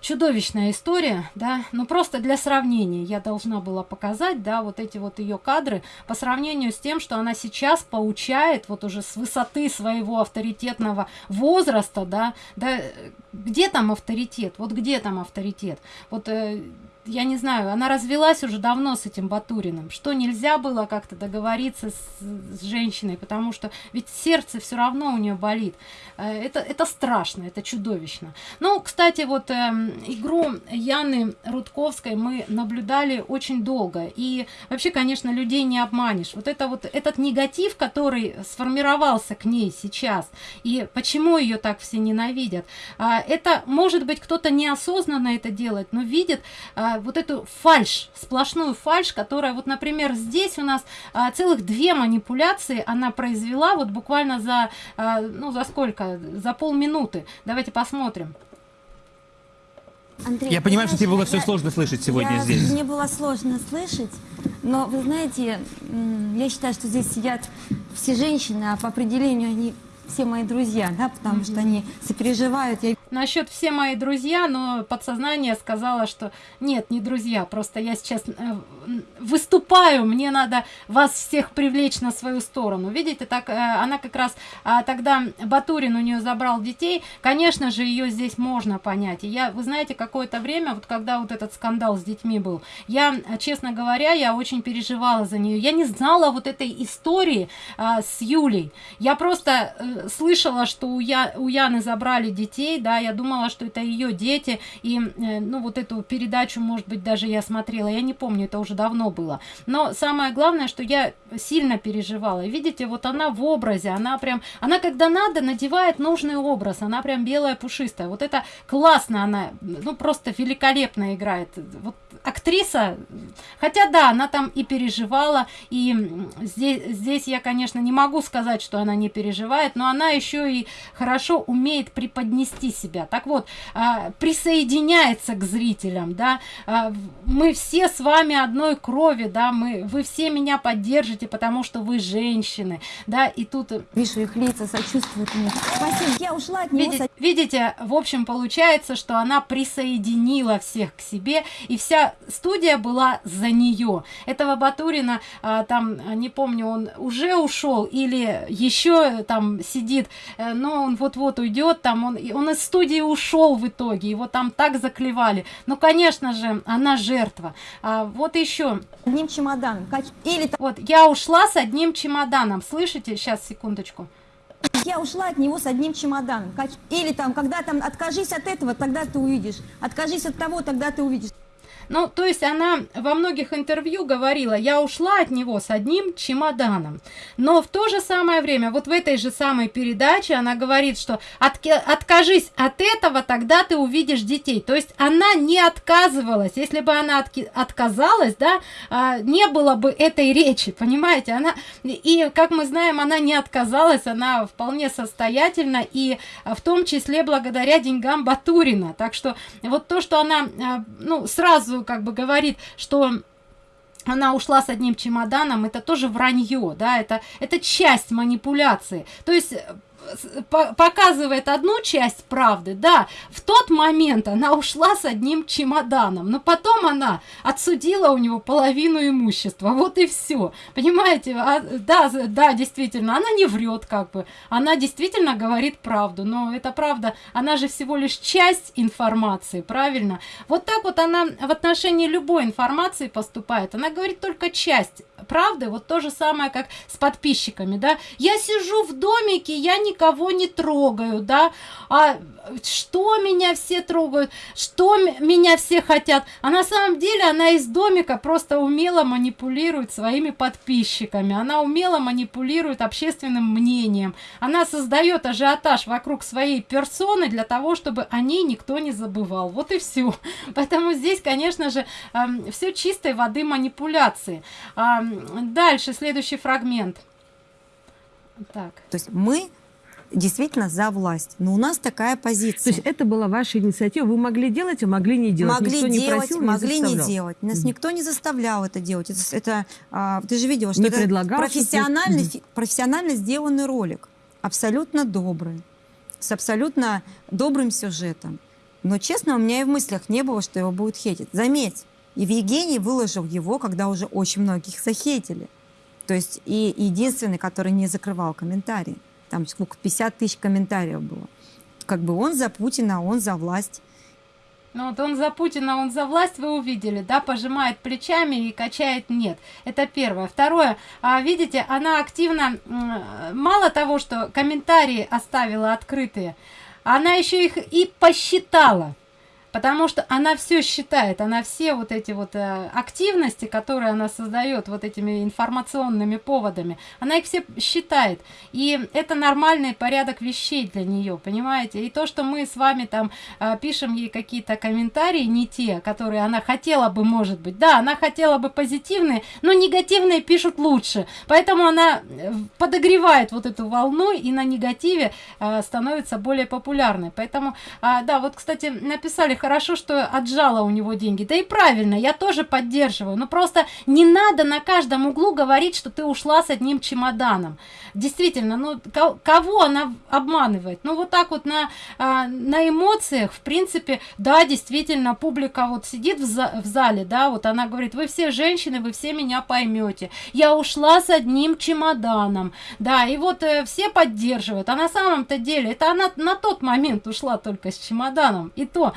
чудовищная история, да, ну просто для сравнения я должна была показать, да, вот эти вот ее кадры по сравнению с тем, что она сейчас получает вот уже с высоты своего авторитетного возраста, да, да, где там авторитет, вот где там авторитет, вот э, я не знаю, она развелась уже давно с этим Батуриным. Что нельзя было как-то договориться с, с женщиной, потому что ведь сердце все равно у нее болит. Э, это, это страшно, это чудовищно. Ну, кстати, вот э, игру Яны Рудковской мы наблюдали очень долго. И вообще, конечно, людей не обманешь. Вот это вот этот негатив, который сформировался к ней сейчас, и почему ее так все ненавидят, э, это, может быть, кто-то неосознанно это делает, но видит э, вот эту фальш, сплошную фальш, которая вот, например, здесь у нас а, целых две манипуляции она произвела вот буквально за, а, ну, за сколько? За полминуты. Давайте посмотрим. Андрей, я понимаю, что тебе было все сложно слышать сегодня я, здесь. Мне было сложно слышать, но вы знаете, я считаю, что здесь сидят все женщины, а по определению они все мои друзья, да, потому mm -hmm. что они сопереживают. Я... Насчет все мои друзья, но подсознание сказала, что нет, не друзья, просто я сейчас э, выступаю, мне надо вас всех привлечь на свою сторону. Видите, так э, она как раз а, тогда Батурин у нее забрал детей, конечно же, ее здесь можно понять. И я, вы знаете, какое-то время, вот когда вот этот скандал с детьми был, я, честно говоря, я очень переживала за нее. Я не знала вот этой истории а, с Юлей. Я просто э, слышала, что у, Я, у Яны забрали детей, да, я думала, что это ее дети, и, э, ну, вот эту передачу, может быть, даже я смотрела, я не помню, это уже давно было. Но самое главное, что я сильно переживала. видите, вот она в образе, она прям, она когда надо, надевает нужный образ, она прям белая, пушистая. Вот это классно она, ну, просто великолепно играет. Вот актриса, хотя да, она там и переживала, и здесь, здесь я, конечно, не могу сказать, что она не переживает, но она еще и хорошо умеет преподнести себя. Так вот, а, присоединяется к зрителям, да, а, мы все с вами одной крови, да, мы, вы все меня поддержите, потому что вы женщины, да, и тут... Вижу их лица, сочувствуют мне. Спасибо, я ушла от него. Видите, видите, в общем, получается, что она присоединила всех к себе, и вся студия была за нее. Этого Батурина, а, там, не помню, он уже ушел или еще там сидит, э, но он вот-вот уйдет, там он, он из студии ушел в итоге, его там так заклевали. Ну, конечно же, она жертва. А, вот еще. Одним чемоданом. Или... Вот, я ушла с одним чемоданом. Слышите? Сейчас, секундочку. Я ушла от него с одним чемоданом. Или там, когда там, откажись от этого, тогда ты увидишь. Откажись от того, тогда ты увидишь. Ну, то есть она во многих интервью говорила, я ушла от него с одним чемоданом. Но в то же самое время, вот в этой же самой передаче она говорит, что от, откажись от этого, тогда ты увидишь детей. То есть она не отказывалась. Если бы она от, отказалась, да, а, не было бы этой речи, понимаете? Она, и, как мы знаем, она не отказалась, она вполне состоятельна, и в том числе благодаря деньгам Батурина. Так что вот то, что она, а, ну, сразу сразу как бы говорит, что она ушла с одним чемоданом, это тоже вранье, да, это, это часть манипуляции. То есть показывает одну часть правды, да, в тот момент она ушла с одним чемоданом, но потом она отсудила у него половину имущества, вот и все, понимаете, а, да, да, действительно, она не врет как бы, она действительно говорит правду, но эта правда, она же всего лишь часть информации, правильно, вот так вот она в отношении любой информации поступает, она говорит только часть правды, вот то же самое, как с подписчиками, да. Я сижу в домике, я никого не трогаю, да, а что меня все трогают, что меня все хотят, а на самом деле она из домика просто умело манипулирует своими подписчиками, она умело манипулирует общественным мнением, она создает ажиотаж вокруг своей персоны для того, чтобы о ней никто не забывал, вот и все. [laughs] Поэтому здесь, конечно же, э, все чистой воды манипуляции. Э, дальше, следующий фрагмент. Так. То есть мы действительно за власть. Но у нас такая позиция. То есть это была ваша инициатива. Вы могли делать, а могли не делать. Могли никто делать, не просил, могли не, не делать. Нас mm. никто не заставлял это делать. Это, это а, ты же видела, что не это предлагал, профессионально, что профессионально сделанный ролик. Абсолютно добрый. С абсолютно добрым сюжетом. Но, честно, у меня и в мыслях не было, что его будут хейтить. Заметь, Евгений выложил его, когда уже очень многих захейтили. То есть и единственный, который не закрывал комментарии. Там сколько, 50 тысяч комментариев было. Как бы он за Путина, он за власть. Ну вот он за Путина, он за власть, вы увидели, да, пожимает плечами и качает нет. Это первое. Второе, а, видите, она активно, мало того, что комментарии оставила открытые, она еще их и посчитала потому что она все считает, она все вот эти вот э, активности, которые она создает вот этими информационными поводами, она их все считает. И это нормальный порядок вещей для нее, понимаете? И то, что мы с вами там э, пишем ей какие-то комментарии, не те, которые она хотела бы, может быть, да, она хотела бы позитивные, но негативные пишут лучше. Поэтому она э, подогревает вот эту волну и на негативе э, становится более популярной. Поэтому, э, да, вот, кстати, написали хорошо, что отжала у него деньги. Да и правильно, я тоже поддерживаю. Но просто не надо на каждом углу говорить, что ты ушла с одним чемоданом. Действительно, ну кого она обманывает? Ну вот так вот на, а, на эмоциях, в принципе, да, действительно, публика вот сидит в, в зале, да, вот она говорит, вы все женщины, вы все меня поймете. Я ушла с одним чемоданом, да, и вот э, все поддерживают. А на самом-то деле, это она на тот момент ушла только с чемоданом. И то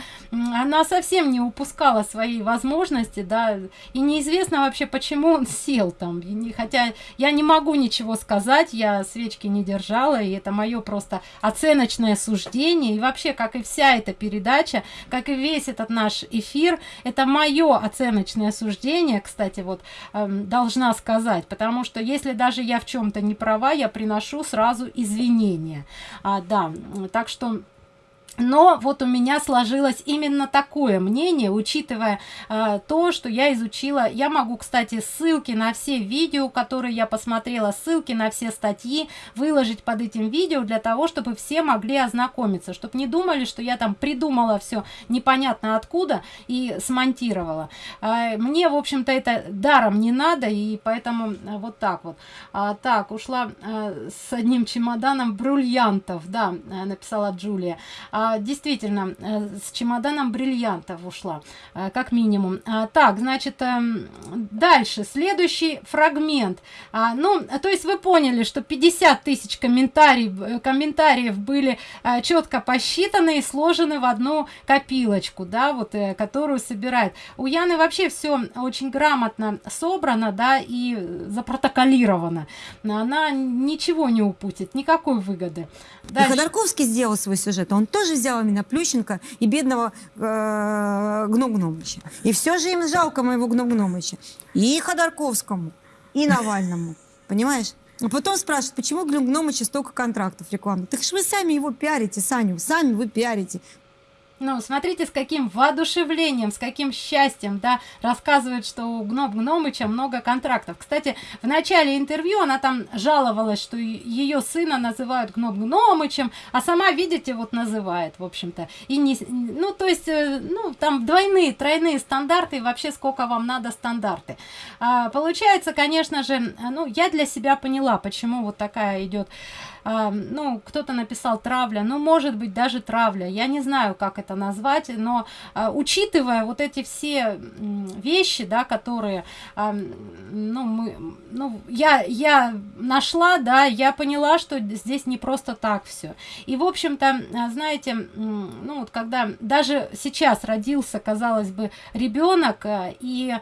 она совсем не упускала свои возможности, да, и неизвестно вообще, почему он сел там, хотя я не могу ничего сказать, я свечки не держала, и это мое просто оценочное суждение, и вообще, как и вся эта передача, как и весь этот наш эфир, это мое оценочное суждение, кстати, вот, эм, должна сказать, потому что если даже я в чем-то не права, я приношу сразу извинения, а, да, так что но вот у меня сложилось именно такое мнение, учитывая э, то, что я изучила. Я могу, кстати, ссылки на все видео, которые я посмотрела, ссылки на все статьи выложить под этим видео для того, чтобы все могли ознакомиться, чтобы не думали, что я там придумала все непонятно откуда и смонтировала. Э, мне, в общем-то, это даром не надо, и поэтому э, вот так вот. А, так, ушла э, с одним чемоданом бриллиантов, да, э, написала Джулия. А, действительно, э, с чемоданом бриллиантов ушла, э, как минимум. А, так, значит, эм, дальше, следующий фрагмент. А, ну, то есть вы поняли, что 50 тысяч комментариев, э, комментариев были четко посчитаны и сложены в одну копилочку, да, вот, которую собирает. У Яны вообще все очень грамотно собрано, да, и запротоколировано. Она ничего не упустит, никакой выгоды. Дальше. И Ходорковский сделал свой сюжет. Он тоже взял именно Плющенко и бедного э, Гном Гномыча. И все же им жалко моего Гном Гномыча. И Ходорковскому, и Навальному. [laughs] Понимаешь? А потом спрашивают, почему Гном Гномыча столько контрактов рекламных? Так же вы сами его пиарите, Саню, сами вы пиарите. Ну, смотрите, с каким воодушевлением, с каким счастьем, да, рассказывает, что у Гном Гномыча много контрактов. Кстати, в начале интервью она там жаловалась, что ее сына называют Гном Гномычем, а сама, видите, вот называет, в общем-то. И не, ну, то есть, э, ну, там двойные, тройные стандарты, и вообще сколько вам надо стандарты. А, получается, конечно же, ну, я для себя поняла, почему вот такая идет а, ну, кто-то написал травля, ну, может быть, даже травля, я не знаю, как это назвать, но а, учитывая вот эти все вещи, да, которые, а, ну, мы, ну, я, я нашла, да, я поняла, что здесь не просто так все. И, в общем-то, а, знаете, ну, вот когда даже сейчас родился, казалось бы, ребенок, а, и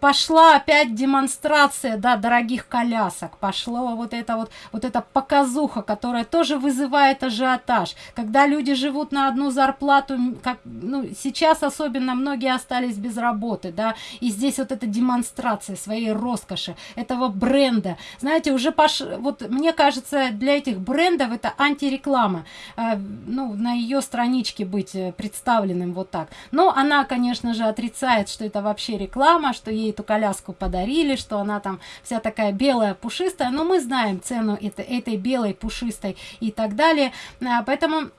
пошла опять демонстрация, да, дорогих колясок, пошло вот это вот, вот эта показуха, которая тоже вызывает ажиотаж, когда люди живут на одну зарплату, как, ну, сейчас особенно многие остались без работы, да, и здесь вот эта демонстрация своей роскоши, этого бренда, знаете, уже пош... вот мне кажется, для этих брендов это антиреклама, э, ну, на ее страничке быть э, представленным вот так, но она, конечно же, отрицает, что это вообще реклама, что ей эту коляску подарили, что она там вся такая белая, пушистая, но мы знаем цену это, этой белой, пушистой и так далее, а, поэтому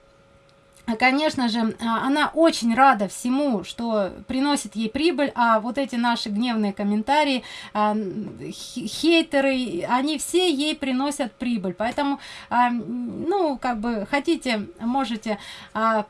конечно же, а, она очень рада всему, что приносит ей прибыль, а вот эти наши гневные комментарии, а, хейтеры, они все ей приносят прибыль. Поэтому, а, ну, как бы хотите, можете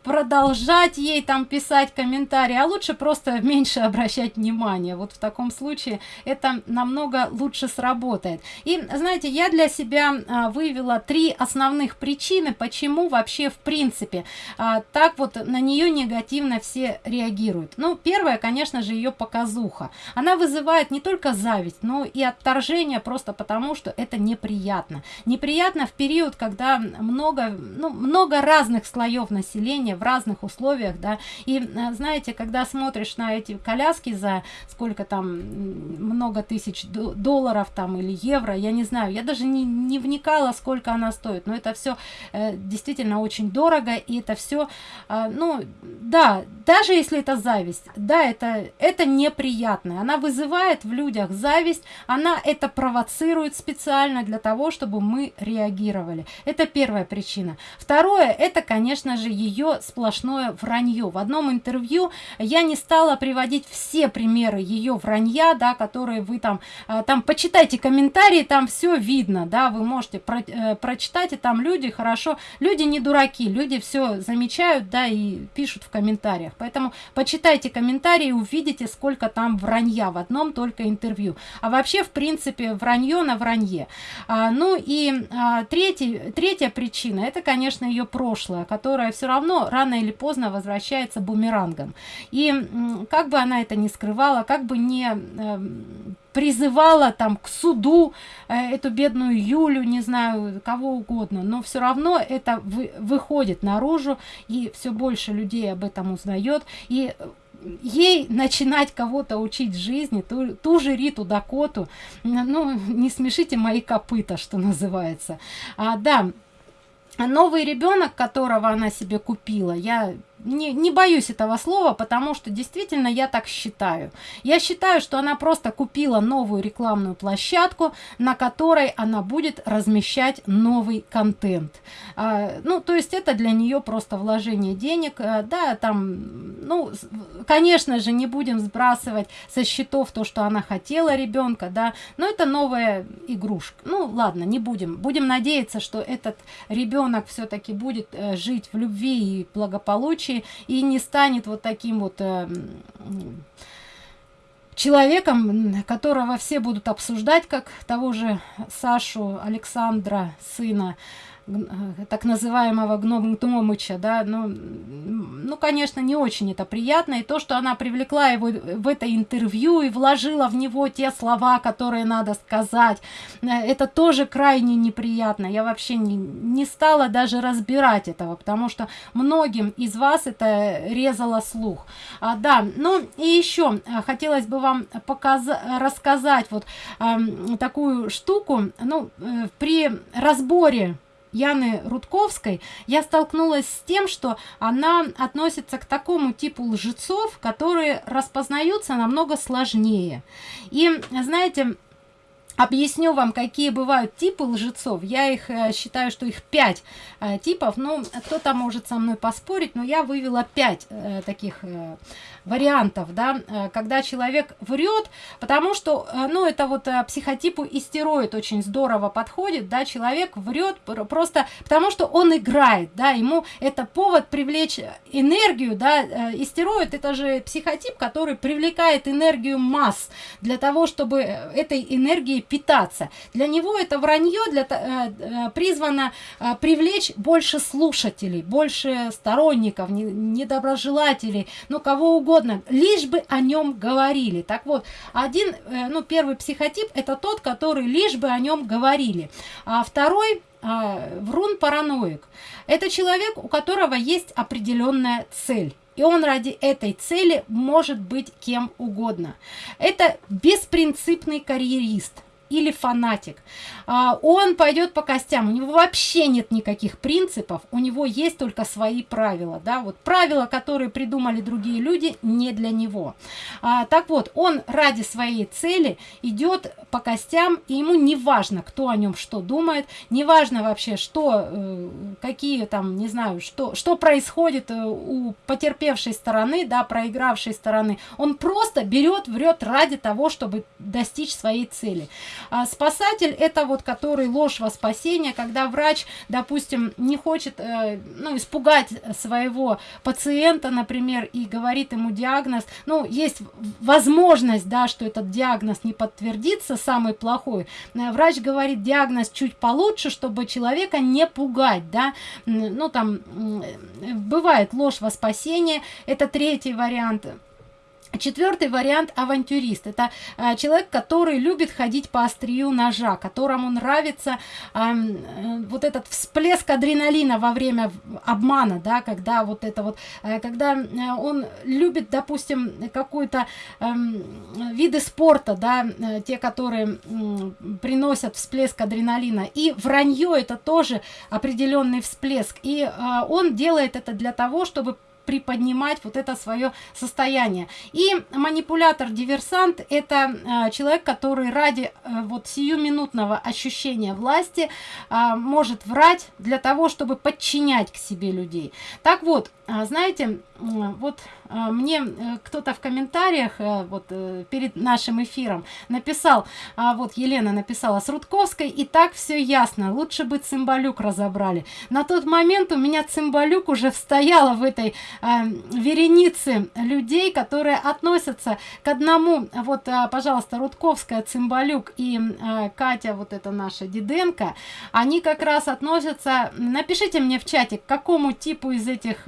продолжать ей там писать комментарии, а лучше просто [laughs] меньше обращать внимание. Вот в таком случае это намного лучше сработает. И, знаете, я для себя вывела три основных причины, почему вообще в принципе а, так вот на нее негативно все реагируют. Ну первое конечно же ее показуха. Она вызывает не только зависть но и отторжение просто потому что это неприятно. Неприятно в период когда много ну, много разных слоев населения в разных условиях да. И а, знаете когда смотришь на эти коляски за сколько там много тысяч долларов там или евро я не знаю я даже не, не вникала сколько она стоит. Но это все э, действительно очень дорого и это все а, ну да даже если это зависть да это это неприятно она вызывает в людях зависть она это провоцирует специально для того чтобы мы реагировали. Это первая причина. Второе это конечно же ее сплошное вранье в одном интервью я не стала приводить все примеры ее вранья да которые вы там а, там почитайте комментарии там все видно да вы можете про, э, прочитать и там люди хорошо люди не дураки люди все замечают да, и пишут в комментариях. Поэтому почитайте комментарии, увидите, сколько там вранья в одном только интервью. А вообще, в принципе, вранье на вранье. А, ну и а, третий, третья причина, это, конечно, ее прошлое, которое все равно рано или поздно возвращается бумерангом. И как бы она это не скрывала, как бы не э, призывала там к суду э, эту бедную Юлю, не знаю, кого угодно, но все равно это вы, выходит наружу, и все больше людей об этом узнает, и ей начинать кого-то учить жизни, ту, ту же Риту Дакоту, ну, не смешите мои копыта, что называется. А, да, новый ребенок, которого она себе купила, я не, не боюсь этого слова, потому что действительно я так считаю. Я считаю, что она просто купила новую рекламную площадку, на которой она будет размещать новый контент. А, ну, то есть это для нее просто вложение денег. А, да, там, ну, конечно же, не будем сбрасывать со счетов то, что она хотела ребенка, да, но это новая игрушка. Ну, ладно, не будем. Будем надеяться, что этот ребенок все-таки будет э, жить в любви и благополучии, случае и не станет вот таким вот э, человеком, которого все будут обсуждать, как того же Сашу Александра, сына так называемого гном Гномыча, да, ну, ну, конечно, не очень это приятно, и то, что она привлекла его в это интервью и вложила в него те слова, которые надо сказать, э, это тоже крайне неприятно, я вообще не, не стала даже разбирать этого, потому что многим из вас это резало слух, а, да, ну, и еще э, хотелось бы вам показать, рассказать вот э, такую штуку, ну, э, при разборе Яны Рудковской, я столкнулась с тем, что она относится к такому типу лжецов, которые распознаются намного сложнее. И, знаете, объясню вам, какие бывают типы лжецов. Я их э, считаю, что их пять э, типов. Ну, кто-то может со мной поспорить, но я вывела пять э, таких вариантов, да, э, когда человек врет, потому что, э, ну, это вот э, психотипу истероид очень здорово подходит, да, человек врет просто потому, что он играет, да, ему это повод привлечь энергию, да, истероид это же психотип, который привлекает энергию масс для того, чтобы этой энергией питаться. Для него это вранье для, призвано привлечь больше слушателей, больше сторонников, недоброжелателей, ну, кого угодно угодно, лишь бы о нем говорили. Так вот, один, э, ну, первый психотип это тот, который лишь бы о нем говорили. А второй а, врун параноик. Это человек, у которого есть определенная цель. И он ради этой цели может быть кем угодно. Это беспринципный карьерист или фанатик. А, он пойдет по костям. У него вообще нет никаких принципов. У него есть только свои правила. Да? Вот правила, которые придумали другие люди, не для него. А, так вот, он ради своей цели идет по костям, и ему не важно, кто о нем что думает, не важно вообще, что, э, какие там, не знаю, что, что происходит э, у потерпевшей стороны, да, проигравшей стороны. Он просто берет, врет ради того, чтобы достичь своей цели. А спасатель это вот который ложь во спасение, когда врач, допустим, не хочет э, ну, испугать своего пациента, например, и говорит ему диагноз, ну, есть возможность, да, что этот диагноз не подтвердится, самый плохой. Э, врач говорит диагноз чуть получше, чтобы человека не пугать, да, ну, там, бывает ложь во спасение, это третий вариант Четвертый вариант авантюрист. Это э, человек, который любит ходить по острию ножа, которому нравится э, э, вот этот всплеск адреналина во время обмана, да, когда вот это вот, э, когда э, он любит, допустим, какой-то э, виды спорта, да, э, те, которые э, приносят всплеск адреналина. И вранье это тоже определенный всплеск. И э, он делает это для того, чтобы приподнимать вот это свое состояние. И манипулятор-диверсант – это э, человек, который ради э, вот сиюминутного ощущения власти э, может врать для того, чтобы подчинять к себе людей. Так вот, знаете, вот а, мне э, кто-то в комментариях э, вот э, перед нашим эфиром написал, а вот Елена написала с Рудковской, и так все ясно, лучше бы Цимбалюк разобрали. На тот момент у меня Цимбалюк уже стояла в этой э, веренице людей, которые относятся к одному, вот, пожалуйста, Рудковская, Цимбалюк и Катя, вот это наша Диденко, они как раз относятся, напишите мне в чате, к какому типу из этих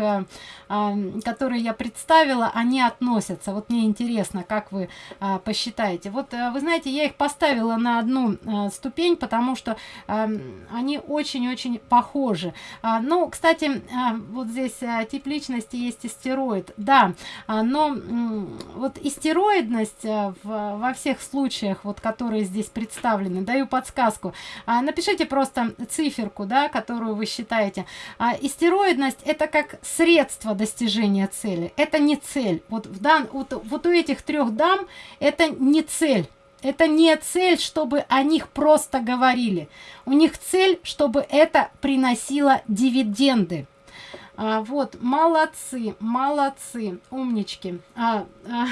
которые я представила, они относятся. Вот мне интересно, как вы а, посчитаете. Вот э, вы знаете, я их поставила на одну а, ступень, потому что они очень-очень похожи. А, ну, кстати, вот здесь а, тип личности есть истероид. Да, но вот истероидность в, во всех случаях, вот которые здесь представлены, даю подсказку. Напишите просто циферку, да, которую вы считаете. Истероидность это как средство достижения цели. Это не цель. Вот, в дан, вот, вот у этих трех дам это не цель. Это не цель, чтобы о них просто говорили. У них цель, чтобы это приносило дивиденды. А, вот, молодцы, молодцы, умнички. А, а,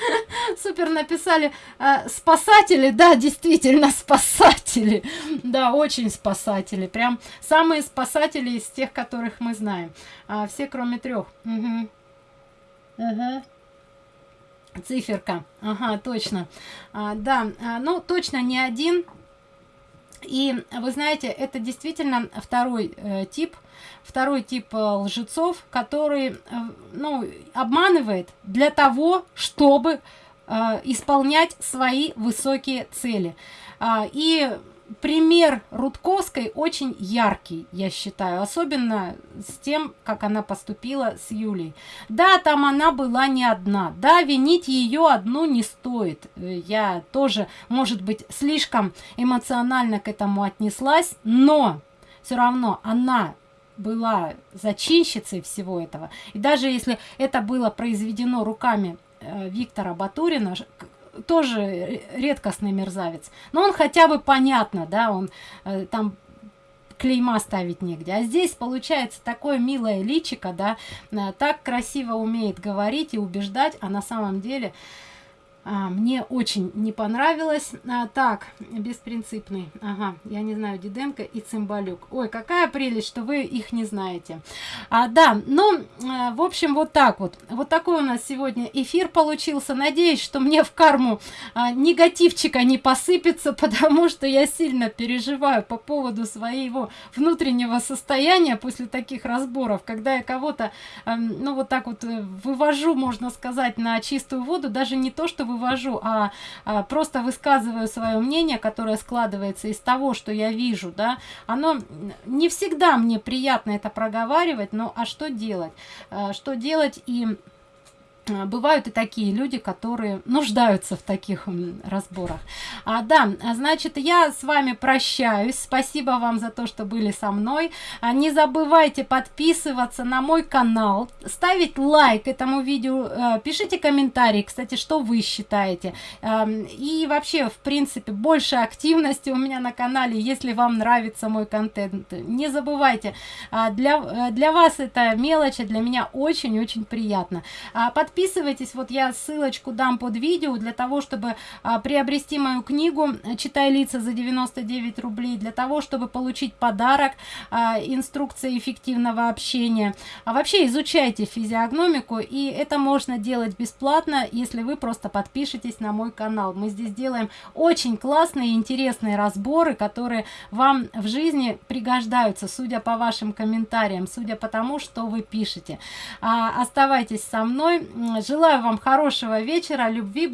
[laughs] супер написали. А, спасатели, да, действительно, спасатели. Да, очень спасатели. Прям самые спасатели из тех, которых мы знаем. А, все, кроме трех. Угу. Угу. Циферка. Ага, точно. А, да, а, ну, точно не один. И вы знаете, это действительно второй э, тип второй тип э, лжецов, который э, ну, обманывает для того, чтобы э, исполнять свои высокие цели. А, и пример Рудковской очень яркий, я считаю, особенно с тем, как она поступила с Юлей. Да, там она была не одна, да, винить ее одну не стоит. Я тоже, может быть, слишком эмоционально к этому отнеслась, но все равно она была зачинщицей всего этого. И даже если это было произведено руками э, Виктора Батурина, тоже ре- редкостный мерзавец. Но он хотя бы понятно, да, он э, там клейма ставить негде. А здесь получается такое милое личико, да, э, так красиво умеет говорить и убеждать, а на самом деле мне очень не понравилось. А, так, беспринципный. Ага, я не знаю, Диденко и Цимбалюк. Ой, какая прелесть, что вы их не знаете. А, да, ну, а, в общем, вот так вот. Вот такой у нас сегодня эфир получился. Надеюсь, что мне в карму а, негативчика не посыпется, [laughs] потому что я сильно переживаю по поводу своего внутреннего состояния после таких разборов, когда я кого-то, а, ну, вот так вот э, вывожу, можно сказать, на чистую воду, даже не то, что вывожу, а, а просто высказываю свое мнение, которое складывается из того, что я вижу, да, оно не всегда мне приятно это проговаривать, но а что делать? А, что делать и бывают и такие люди, которые нуждаются в таких разборах. А, да, значит, я с вами прощаюсь. Спасибо вам за то, что были со мной. А, не забывайте подписываться на мой канал, ставить лайк этому видео, а, пишите комментарии, кстати, что вы считаете. А, и вообще, в принципе, больше активности у меня на канале, если вам нравится мой контент. Не забывайте, а, для, а, для вас это мелочь, а для меня очень-очень приятно. А, подписывайтесь, вот я ссылочку дам под видео для того, чтобы а, приобрести мою книгу «Читай лица за 99 рублей», для того, чтобы получить подарок, а, инструкция эффективного общения. А вообще изучайте физиогномику, и это можно делать бесплатно, если вы просто подпишетесь на мой канал. Мы здесь делаем очень классные интересные разборы, которые вам в жизни пригождаются, судя по вашим комментариям, судя по тому, что вы пишете. А, оставайтесь со мной. Желаю вам хорошего вечера, любви,